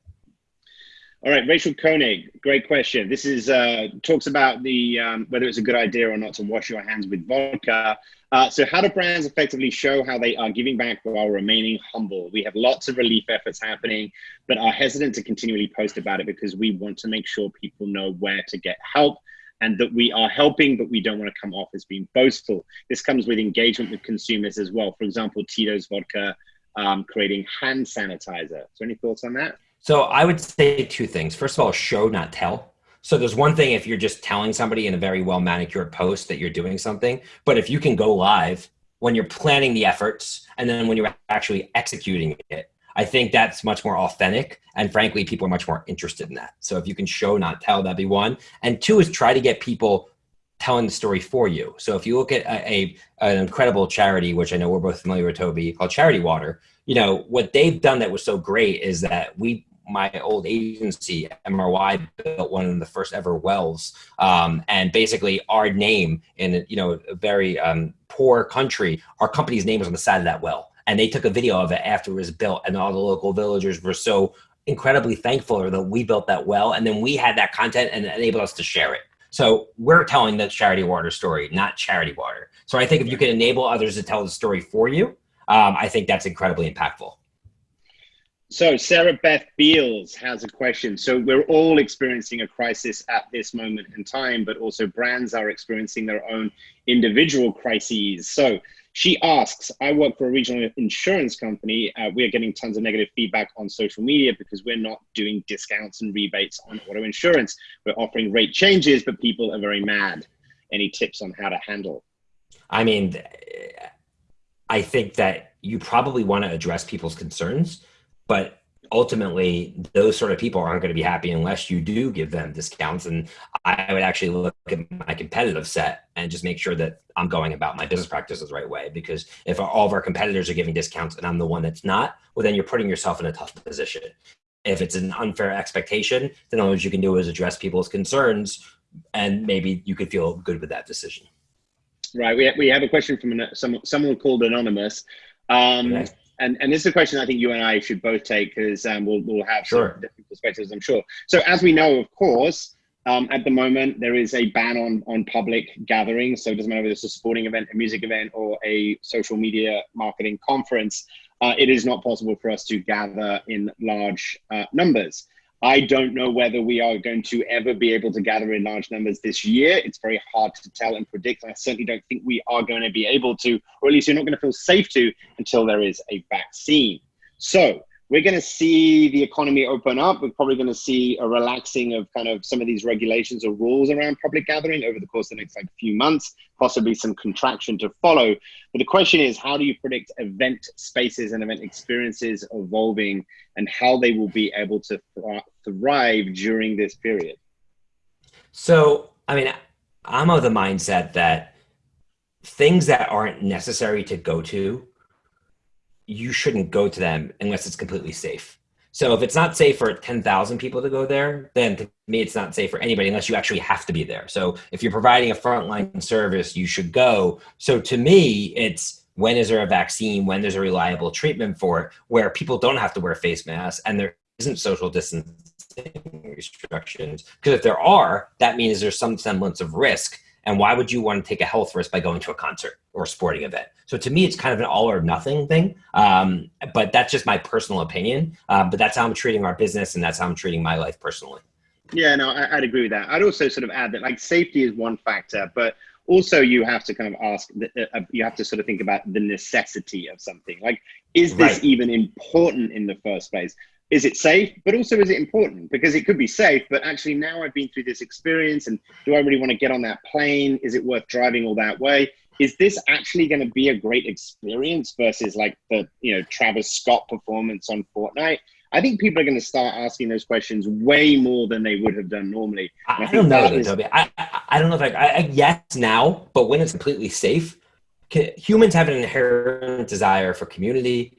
All right, Rachel Koenig, great question. This is uh, talks about the um, whether it's a good idea or not to wash your hands with vodka. Uh, so, how do brands effectively show how they are giving back while remaining humble? We have lots of relief efforts happening, but are hesitant to continually post about it because we want to make sure people know where to get help and that we are helping, but we don't want to come off as being boastful. This comes with engagement with consumers as well. For example, Tito's Vodka um, creating hand sanitizer. So, any thoughts on that? So I would say two things. First of all, show, not tell. So there's one thing if you're just telling somebody in a very well manicured post that you're doing something, but if you can go live when you're planning the efforts and then when you're actually executing it, I think that's much more authentic. And frankly, people are much more interested in that. So if you can show, not tell, that'd be one. And two is try to get people telling the story for you. So if you look at a, a, an incredible charity, which I know we're both familiar with, Toby, called Charity Water, you know what they've done that was so great is that we my old agency, MRY, built one of the first ever wells. Um, and basically, our name in you know a very um, poor country, our company's name was on the side of that well. And they took a video of it after it was built, and all the local villagers were so incredibly thankful that we built that well. And then we had that content and enabled us to share it. So we're telling the charity water story, not charity water. So I think if you can enable others to tell the story for you, um, I think that's incredibly impactful. So Sarah Beth Beals has a question. So we're all experiencing a crisis at this moment in time, but also brands are experiencing their own individual crises. So she asks, I work for a regional insurance company. Uh, we are getting tons of negative feedback on social media because we're not doing discounts and rebates on auto insurance. We're offering rate changes, but people are very mad. Any tips on how to handle? I mean, I think that you probably want to address people's concerns but ultimately those sort of people aren't going to be happy unless you do give them discounts. And i would actually look at my competitive set and just make sure that i'm going about my business practices the right way. Because if all of our competitors are giving discounts and i'm the one that's not well then you're putting yourself in a tough position. If it's an unfair expectation then all you can do is address people's concerns and maybe you could feel good with that decision. Right. We have, we have a question from someone, someone called anonymous. Um, okay and and this is a question I think you and I should both take because um, we'll we'll have sure. different perspectives, I'm sure. So as we know, of course, um, at the moment there is a ban on on public gatherings. So it doesn't matter whether it's a sporting event, a music event, or a social media marketing conference. Uh, it is not possible for us to gather in large uh, numbers. I don't know whether we are going to ever be able to gather in large numbers this year. It's very hard to tell and predict. I certainly don't think we are going to be able to, or at least you're not going to feel safe to until there is a vaccine. So we're going to see the economy open up. We're probably going to see a relaxing of kind of some of these regulations or rules around public gathering over the course of the next like few months, possibly some contraction to follow. But the question is, how do you predict event spaces and event experiences evolving and how they will be able to uh, thrive during this period? So, I mean, I'm of the mindset that things that aren't necessary to go to you shouldn't go to them unless it's completely safe. So if it's not safe for 10,000 people to go there, then to me, it's not safe for anybody unless you actually have to be there. So if you're providing a frontline service, you should go. So to me, it's when is there a vaccine, when there's a reliable treatment for it, where people don't have to wear face masks and there isn't social distancing restrictions. Because if there are, that means there's some semblance of risk and why would you want to take a health risk by going to a concert or a sporting event? So to me, it's kind of an all or nothing thing. Um, but that's just my personal opinion. Um, but that's how I'm treating our business, and that's how I'm treating my life personally. Yeah, no, I, would agree with that. I'd also sort of add that like safety is one factor, but also you have to kind of ask uh, uh, you have to sort of think about the necessity of something like is this right. even important in the first place is it safe? But also is it important? Because it could be safe but actually now i've been through this experience and do i really want to get on that plane? Is it worth driving all that way? Is this actually going to be a great experience versus like the you know travis scott performance on fortnite? I think people are going to start asking those questions way more than they would have done normally. I, I don't know is, Toby. I, I, I, don't know if I, I yes now but when it's completely safe humans have an inherent desire for community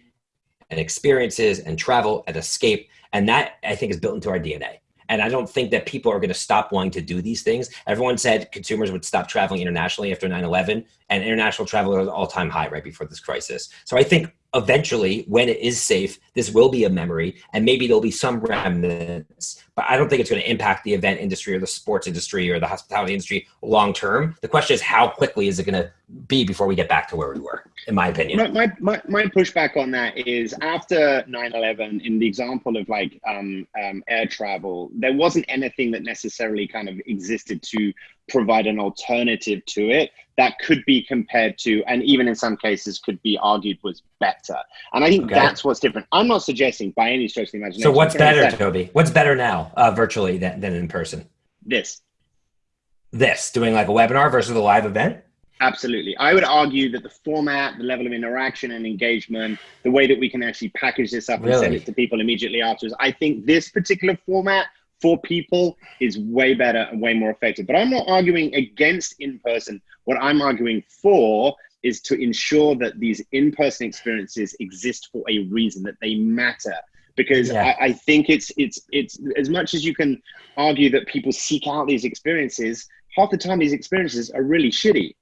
and experiences and travel and escape. And that I think is built into our DNA. And I don't think that people are going to stop wanting to do these things. Everyone said consumers would stop traveling internationally after 9 11, and international travel was all time high right before this crisis. So I think eventually, when it is safe, this will be a memory, and maybe there'll be some remnants. But I don't think it's going to impact the event industry or the sports industry or the hospitality industry long term. The question is, how quickly is it going to be before we get back to where we were? In my opinion, my my, my, my pushback on that is after 9/11, in the example of like um, um, air travel, there wasn't anything that necessarily kind of existed to provide an alternative to it that could be compared to, and even in some cases could be argued was better. And I think okay. that's what's different. I'm not suggesting by any stretch of the imagination. So what's better, Toby? What's better now, uh, virtually than, than in person? This. This doing like a webinar versus a live event. Absolutely. I would argue that the format, the level of interaction and engagement, the way that we can actually package this up really? and send it to people immediately afterwards, I think this particular format for people is way better and way more effective. But I'm not arguing against in person. What I'm arguing for is to ensure that these in person experiences exist for a reason, that they matter. Because yeah. I, I think it's it's it's as much as you can argue that people seek out these experiences, half the time these experiences are really shitty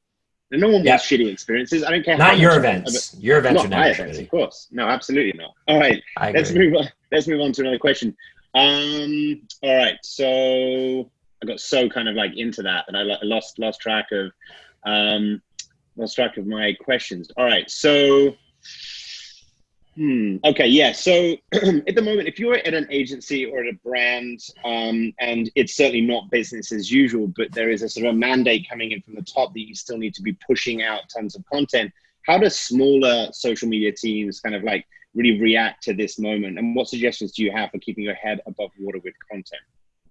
And no one yep. wants shitty experiences. I don't care. Not your events. Your events not are my events, of course. No, absolutely not. All right, let's move on. Let's move on to another question. Um, all right, so I got so kind of like into that that I lost lost track of um, lost track of my questions. All right, so Hmm. Okay. Yeah. So at the moment, if you're at an agency or at a brand, um, and it's certainly not business as usual, but there is a sort of a mandate coming in from the top that you still need to be pushing out tons of content. How do smaller social media teams kind of like really react to this moment? And what suggestions do you have for keeping your head above water with content?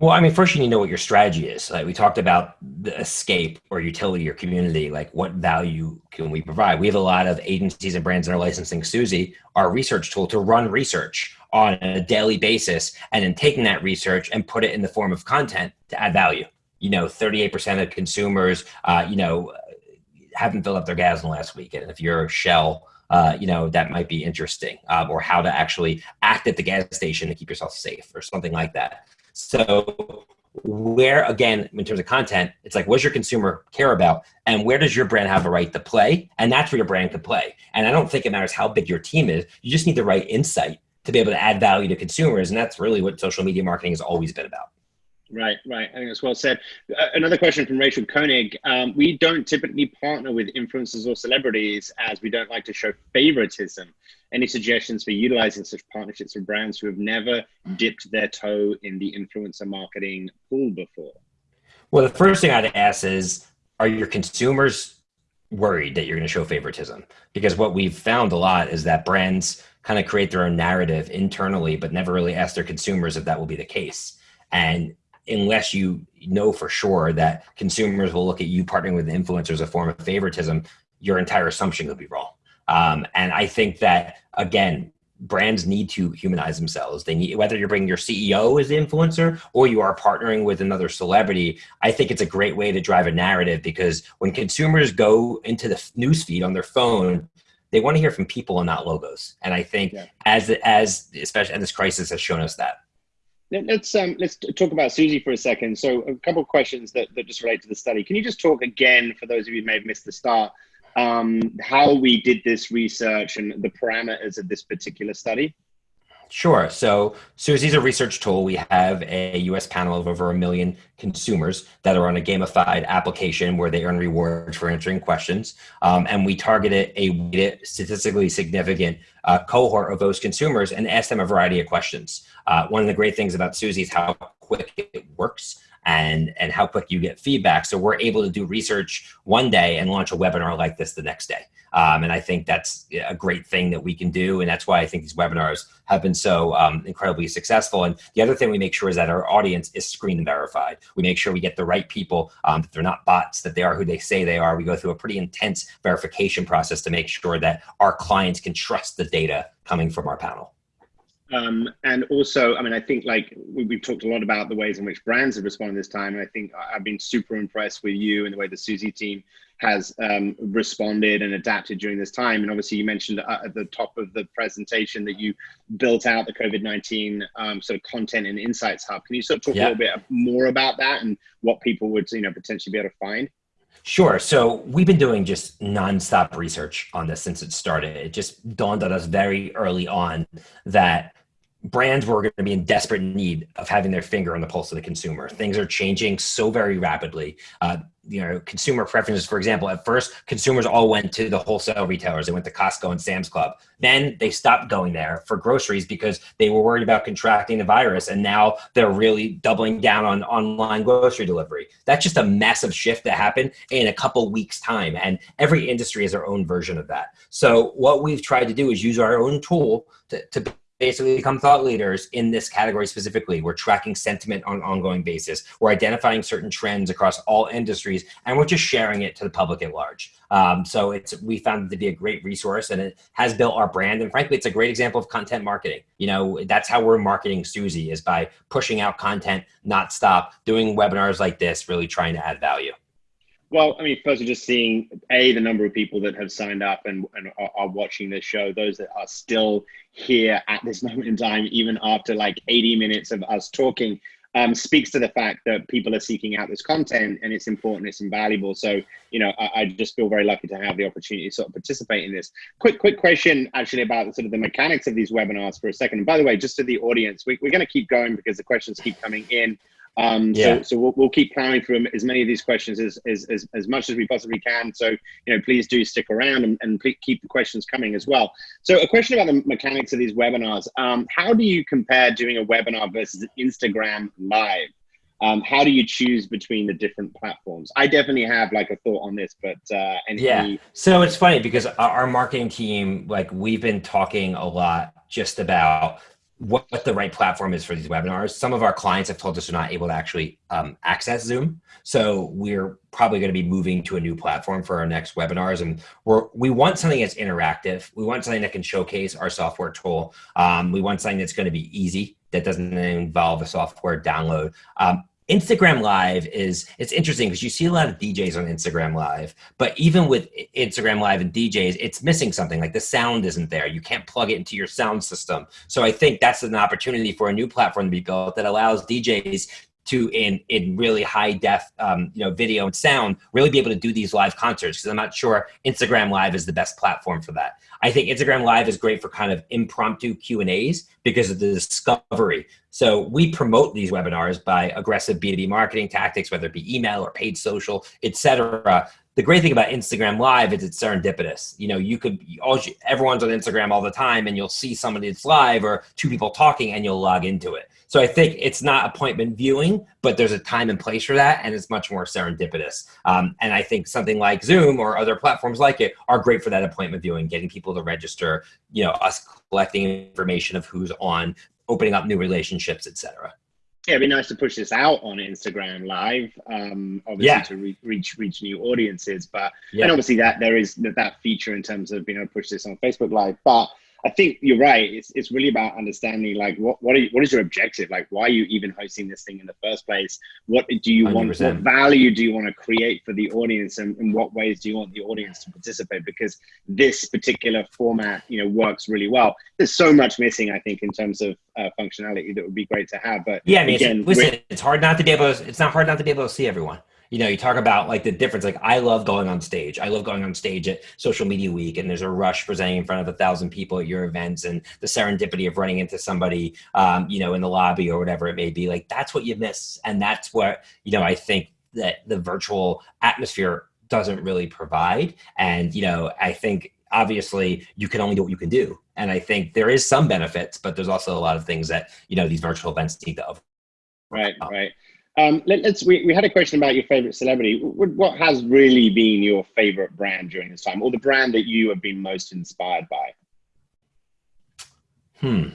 Well, I mean, first you need to know what your strategy is. Like we talked about the escape or utility or community, like what value can we provide? We have a lot of agencies and brands that are licensing Suzy, our research tool, to run research on a daily basis and then taking that research and put it in the form of content to add value. You know, 38% of consumers, uh, you know, haven't filled up their gas in the last week. And if you're a shell, uh, you know, that might be interesting, um, or how to actually act at the gas station to keep yourself safe or something like that. So where again in terms of content it's like what does your consumer care about? And where does your brand have a right to play? And that's where your brand can play. And i don't think it matters how big your team is. You just need the right insight to be able to add value to consumers. And that's really what social media marketing has always been about Right, right. I think that's well said. Uh, another question from Rachel Koenig. Um, we don't typically partner with influencers or celebrities as we don't like to show favoritism. Any suggestions for utilizing such partnerships with brands who have never dipped their toe in the influencer marketing pool before? Well, the first thing I'd ask is Are your consumers worried that you're going to show favoritism? Because what we've found a lot is that brands kind of create their own narrative internally, but never really ask their consumers if that will be the case. And unless you know for sure that consumers will look at you partnering with influencers as a form of favoritism, your entire assumption could be wrong. Um, and I think that again, brands need to humanize themselves. They need whether you're bringing your CEO as the influencer or you are partnering with another celebrity. I think it's a great way to drive a narrative because when consumers go into the newsfeed on their phone, they want to hear from people and not logos. And I think yeah. as as especially and this crisis has shown us that. Let's um, let's talk about Suzy for a second. So, a couple of questions that, that just relate to the study. Can you just talk again for those of you who may have missed the start, um, how we did this research and the parameters of this particular study? Sure. So Suzy's a research tool. We have a US panel of over a million consumers that are on a gamified application where they earn rewards for answering questions. Um, and we targeted a statistically significant uh, cohort of those consumers and asked them a variety of questions. Uh, one of the great things about Suzy is how quick it works and and how quick you get feedback. So we're able to do research one day and launch a webinar like this the next day. Um, and I think that's a great thing that we can do. And that's why I think these webinars have been so um, incredibly successful. And the other thing we make sure is that our audience is screened and verified. We make sure we get the right people, um, that they're not bots, that they are who they say they are. We go through a pretty intense verification process to make sure that our clients can trust the data coming from our panel. Um, and also, I mean, I think like we, have talked a lot about the ways in which brands have responded this time. And I think I've been super impressed with you and the way the Suzy team has um, responded and adapted during this time. And obviously, you mentioned uh, at the top of the presentation that you built out the COVID 19 um, sort of content and insights hub. Can you sort of talk yeah. a little bit more about that and what people would, you know, potentially be able to find? Sure. So we've been doing just nonstop research on this since it started. It just dawned on us very early on that brands were going to be in desperate need of having their finger on the pulse of the consumer. Things are changing so very rapidly. Uh, you know, consumer preferences, for example, at first, consumers all went to the wholesale retailers. They went to Costco and Sam's Club. Then they stopped going there for groceries because they were worried about contracting the virus. And now they're really doubling down on online grocery delivery. That's just a massive shift that happened in a couple weeks' time. And every industry has their own version of that. So, what we've tried to do is use our own tool to, to basically become thought leaders in this category specifically. We're tracking sentiment on an ongoing basis. We're identifying certain trends across all industries, and we're just sharing it to the public at large. Um, so it's we found it to be a great resource, and it has built our brand. And frankly, it's a great example of content marketing. You know, that's how we're marketing Suzy is by pushing out content, not stop, doing webinars like this, really trying to add value. Well, I mean, first, just seeing a the number of people that have signed up and, and are, are, watching this show, those that are still here at this moment in time, even after like 80 minutes of us talking. um, speaks to the fact that people are seeking out this content and it's important, it's invaluable. So, you know, I, I, just feel very lucky to have the opportunity to sort of participate in this. Quick, quick question actually about sort of the mechanics of these webinars for a second. And by the way, just to the audience, we, we're going to keep going because the questions keep coming in. Um, yeah. So, so we'll, we'll keep plowing through as many of these questions as, as, as, as much as we possibly can. So, you know, please do stick around and, and keep the questions coming as well. So a question about the mechanics of these webinars. Um, how do you compare doing a webinar versus Instagram live? Um, how do you choose between the different platforms? I definitely have like a thought on this, but uh, any, yeah. So it's funny because our marketing team, like we've been talking a lot just about what, what, the right platform is for these webinars. Some of our clients have told us they're not able to actually um, access Zoom. So we're probably going to be moving to a new platform for our next webinars. And we're, we want something that's interactive. We want something that can showcase our software tool. Um, we want something that's going to be easy, that doesn't involve a software download. Um, Instagram Live is it's interesting because you see a lot of DJs on Instagram Live, but even with Instagram Live and DJs, it's missing something like the sound isn't there. You can't plug it into your sound system. So I think that's an opportunity for a new platform to be built that allows DJs to in in really high def um, you know video and sound really be able to do these live concerts because I'm not sure Instagram Live is the best platform for that. I think Instagram Live is great for kind of impromptu Q and A's because of the discovery. So we promote these webinars by aggressive B2B marketing tactics, whether it be email or paid social, etc. The great thing about Instagram Live is it's serendipitous. You know, you could all everyone's on Instagram all the time, and you'll see somebody that's live or two people talking, and you'll log into it. So I think it's not appointment viewing, but there's a time and place for that, and it's much more serendipitous. Um, and I think something like Zoom or other platforms like it are great for that appointment viewing, getting people to register, you know, us collecting information of who's on, opening up new relationships, etc. Yeah, it'd be nice to push this out on Instagram Live, um, obviously yeah. to re- reach reach new audiences. But yeah. and obviously that there is that, that feature in terms of being able to push this on Facebook Live. But I think you're right. It's, it's really about understanding like what what, you, what is your objective? Like why are you even hosting this thing in the first place? What do you 100%. want? What value do you want to create for the audience, and in what ways do you want the audience to participate? Because this particular format, you know, works really well. There's so much missing, I think, in terms of uh, functionality that would be great to have. But yeah, I mean, again, listen, it's hard not to be able. To, it's not hard not to be able to see everyone you know, you talk about like the difference. Like I love going on stage. I love going on stage at Social Media Week, and there's a rush presenting in front of a thousand people at your events, and the serendipity of running into somebody, um, you know, in the lobby or whatever it may be. Like that's what you miss, and that's what you know. I think that the virtual atmosphere doesn't really provide, and you know, I think obviously you can only do what you can do, and I think there is some benefits, but there's also a lot of things that you know these virtual events need to. Right, right. Um, let, us we, we had a question about your favorite celebrity. What, what, has really been your favorite brand during this time, or the brand that you have been most inspired by? Hmm.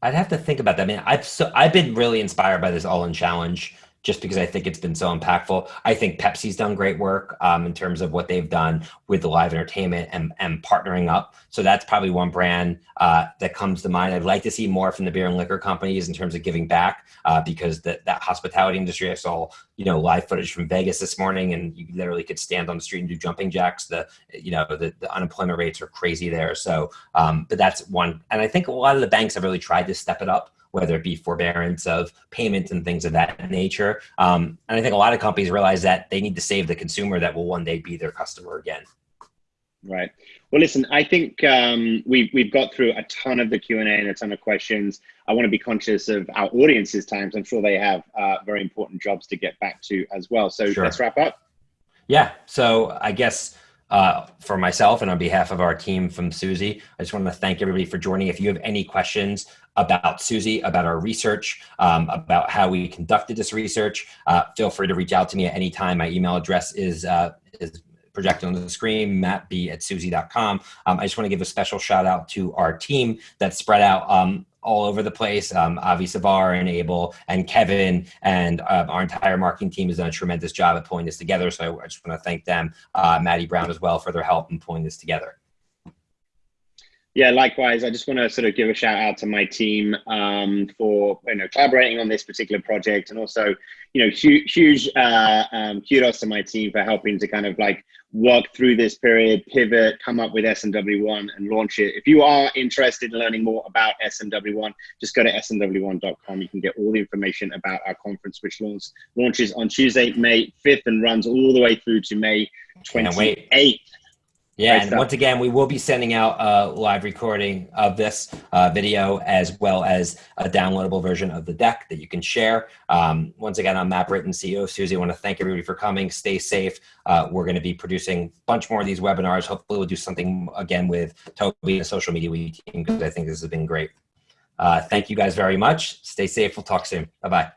I'd have to think about that. I mean, I've so I've been really inspired by this All In Challenge just because I think it's been so impactful. I think Pepsi's done great work um, in terms of what they've done with the live entertainment and, and partnering up. So that's probably one brand uh, that comes to mind. I'd like to see more from the beer and liquor companies in terms of giving back uh, because that, that hospitality industry, I saw, you know, live footage from Vegas this morning and you literally could stand on the street and do jumping jacks. The, you know, the, the unemployment rates are crazy there. So, um, but that's one. And I think a lot of the banks have really tried to step it up whether it be forbearance of payments and things of that nature. Um, and I think a lot of companies realize that they need to save the consumer that will one day be their customer again. Right. Well, listen, I think um, we've, we've got through a ton of the Q&A and a ton of questions. I want to be conscious of our audience's times. I'm sure they have uh, very important jobs to get back to as well. So sure. let's wrap up. Yeah. So I guess uh, for myself and on behalf of our team from Suzy, I just want to thank everybody for joining. If you have any questions about Suzy, about our research, um, about how we conducted this research, uh, feel free to reach out to me at any time. My email address is, uh, is projected on the screen, mattb at suzy.com. Um, I just want to give a special shout out to our team that's spread out um, all over the place. Um, Avi Savar and Abel and Kevin and uh, our entire marketing team has done a tremendous job at pulling this together. So I just want to thank them, uh, Maddie Brown as well for their help in pulling this together. Yeah, likewise. I just want to sort of give a shout out to my team um, for you know collaborating on this particular project, and also you know huge, huge uh, um, kudos to my team for helping to kind of like work through this period, pivot, come up with SMW1, and launch it. If you are interested in learning more about SMW1, just go to smw1.com. You can get all the information about our conference, which launch, launches on Tuesday, May 5th, and runs all the way through to May 28th. Yeah, and once again, we will be sending out a live recording of this uh, video as well as a downloadable version of the deck that you can share. Um, once again, I'm Matt Britton, CEO of Suzy. I want to thank everybody for coming. Stay safe. Uh, we're going to be producing a bunch more of these webinars. Hopefully, we'll do something again with Toby and the social media Week team because I think this has been great. Uh, thank you guys very much. Stay safe. We'll talk soon. Bye-bye.